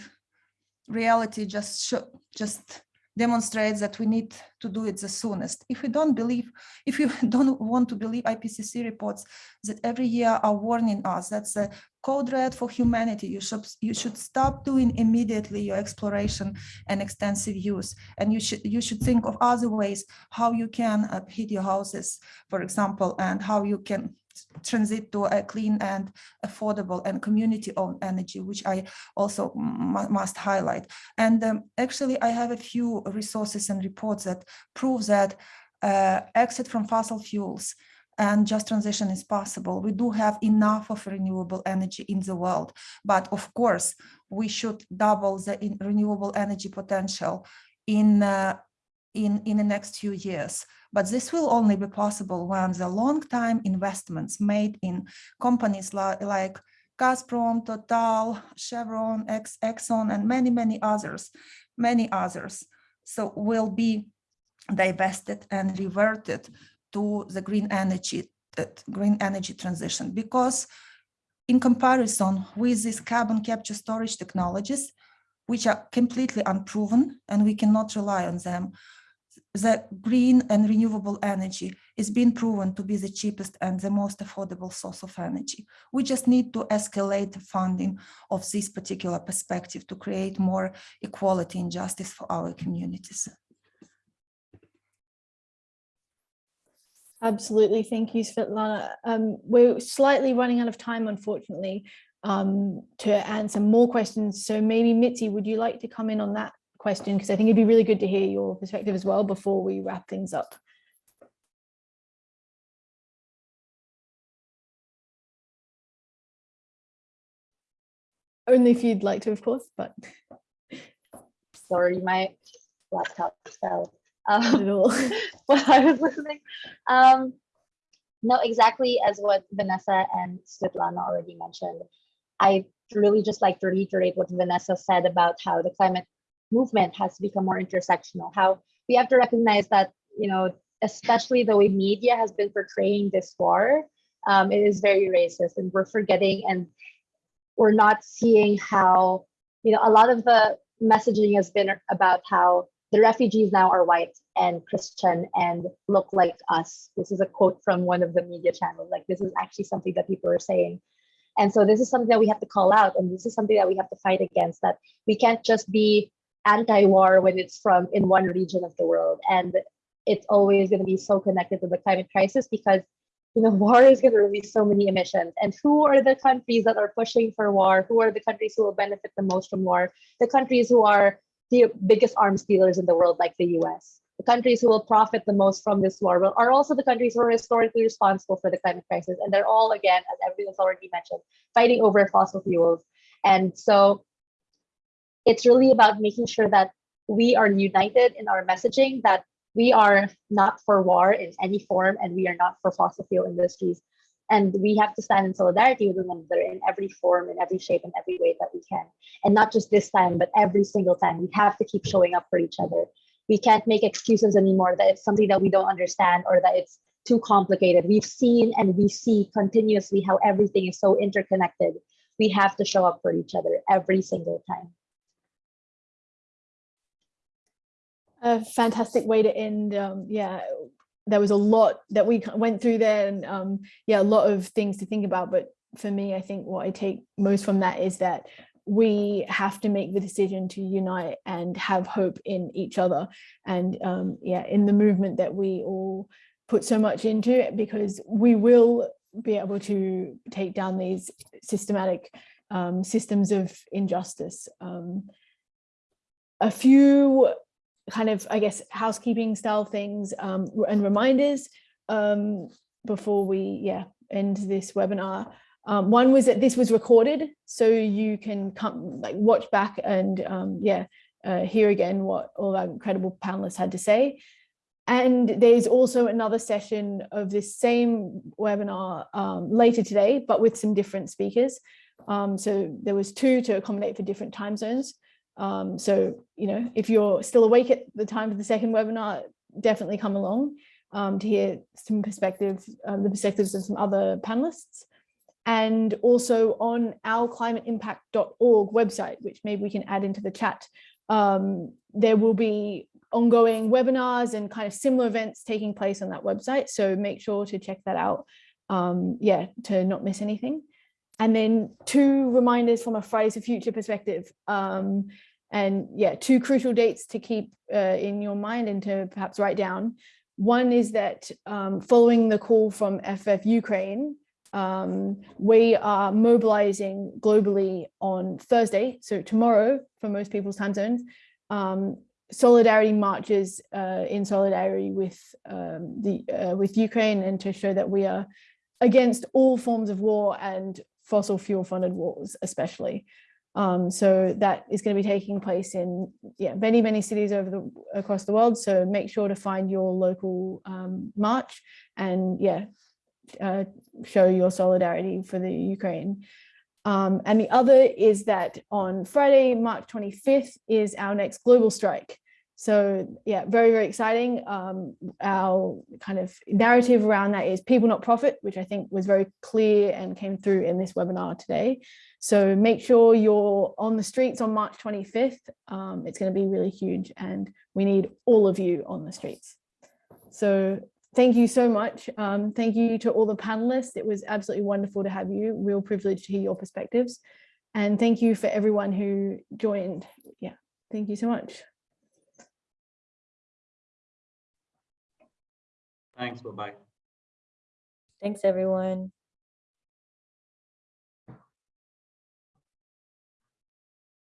Speaker 4: reality just just demonstrates that we need to do it the soonest. If we don't believe, if you don't want to believe IPCC reports that every year are warning us, that's a code red for humanity. You should you should stop doing immediately your exploration and extensive use, and you should you should think of other ways how you can uh, heat your houses, for example, and how you can transit to a clean and affordable and community-owned energy, which I also must highlight. And um, actually, I have a few resources and reports that prove that uh, exit from fossil fuels and just transition is possible. We do have enough of renewable energy in the world, but of course, we should double the renewable energy potential in uh, in in the next few years. But this will only be possible when the long time investments made in companies like, like Gazprom, Total, Chevron, Ex, Exxon, and many, many others, many others, so will be divested and reverted to the green energy, uh, green energy transition. Because in comparison with these carbon capture storage technologies, which are completely unproven and we cannot rely on them, the green and renewable energy is being proven to be the cheapest and the most affordable source of energy. We just need to escalate funding of this particular perspective to create more equality and justice for our communities.
Speaker 1: Absolutely. Thank you, Svetlana. Um, we're slightly running out of time, unfortunately, um, to answer more questions. So maybe Mitzi, would you like to come in on that question? Because I think it'd be really good to hear your perspective as well before we wrap things up. Only if you'd like to, of course, but
Speaker 5: Sorry, my laptop fell. Um,
Speaker 1: at all.
Speaker 5: while I was listening. Um, no, exactly as what Vanessa and Svetlana already mentioned. I really just like to reiterate what Vanessa said about how the climate movement has to become more intersectional, how we have to recognize that, you know, especially the way media has been portraying this war, um, it is very racist and we're forgetting and we're not seeing how, you know, a lot of the messaging has been about how the refugees now are white and Christian and look like us. This is a quote from one of the media channels. Like this is actually something that people are saying. And so this is something that we have to call out, and this is something that we have to fight against. That we can't just be anti-war when it's from in one region of the world, and it's always going to be so connected to the climate crisis because you know war is going to release so many emissions. And who are the countries that are pushing for war? Who are the countries who will benefit the most from war? The countries who are the biggest arms dealers in the world, like the U.S. The countries who will profit the most from this war will, are also the countries who are historically responsible for the climate crisis. And they're all, again, as everyone's already mentioned, fighting over fossil fuels. And so it's really about making sure that we are united in our messaging, that we are not for war in any form, and we are not for fossil fuel industries. And we have to stand in solidarity with one another in every form, in every shape, in every way that we can. And not just this time, but every single time. We have to keep showing up for each other we can't make excuses anymore that it's something that we don't understand or that it's too complicated. We've seen and we see continuously how everything is so interconnected. We have to show up for each other every single time.
Speaker 1: A fantastic way to end. Um, yeah, there was a lot that we went through there and um, yeah, a lot of things to think about. But for me, I think what I take most from that is that we have to make the decision to unite and have hope in each other and um, yeah in the movement that we all put so much into because we will be able to take down these systematic um, systems of injustice. Um, a few kind of, I guess, housekeeping style things um, and reminders um, before we yeah end this webinar. Um, one was that this was recorded, so you can come like watch back and um, yeah, uh, hear again what all our incredible panelists had to say. And there's also another session of this same webinar um, later today, but with some different speakers. Um, so there was two to accommodate for different time zones. Um, so, you know, if you're still awake at the time of the second webinar, definitely come along um, to hear some perspectives, uh, the perspectives of some other panelists and also on our climateimpact.org website, which maybe we can add into the chat. Um, there will be ongoing webinars and kind of similar events taking place on that website. So make sure to check that out. Um, yeah, to not miss anything. And then two reminders from a Fridays for Future perspective. Um, and yeah, two crucial dates to keep uh, in your mind and to perhaps write down. One is that um, following the call from FF Ukraine, um, we are mobilizing globally on Thursday, so tomorrow for most people's time zones, um, solidarity marches uh, in solidarity with um, the uh, with Ukraine and to show that we are against all forms of war and fossil fuel funded wars especially. Um, so that is going to be taking place in yeah, many, many cities over the across the world. So make sure to find your local um, march and yeah, uh, show your solidarity for the Ukraine. Um, and the other is that on Friday, March 25th is our next global strike. So yeah, very, very exciting. Um, our kind of narrative around that is people not profit, which I think was very clear and came through in this webinar today. So make sure you're on the streets on March 25th. Um, it's going to be really huge and we need all of you on the streets. So thank you so much. Um, thank you to all the panelists. It was absolutely wonderful to have you. Real privilege to hear your perspectives. And thank you for everyone who joined. Yeah, thank you so much.
Speaker 3: Thanks, bye-bye.
Speaker 7: Thanks, everyone.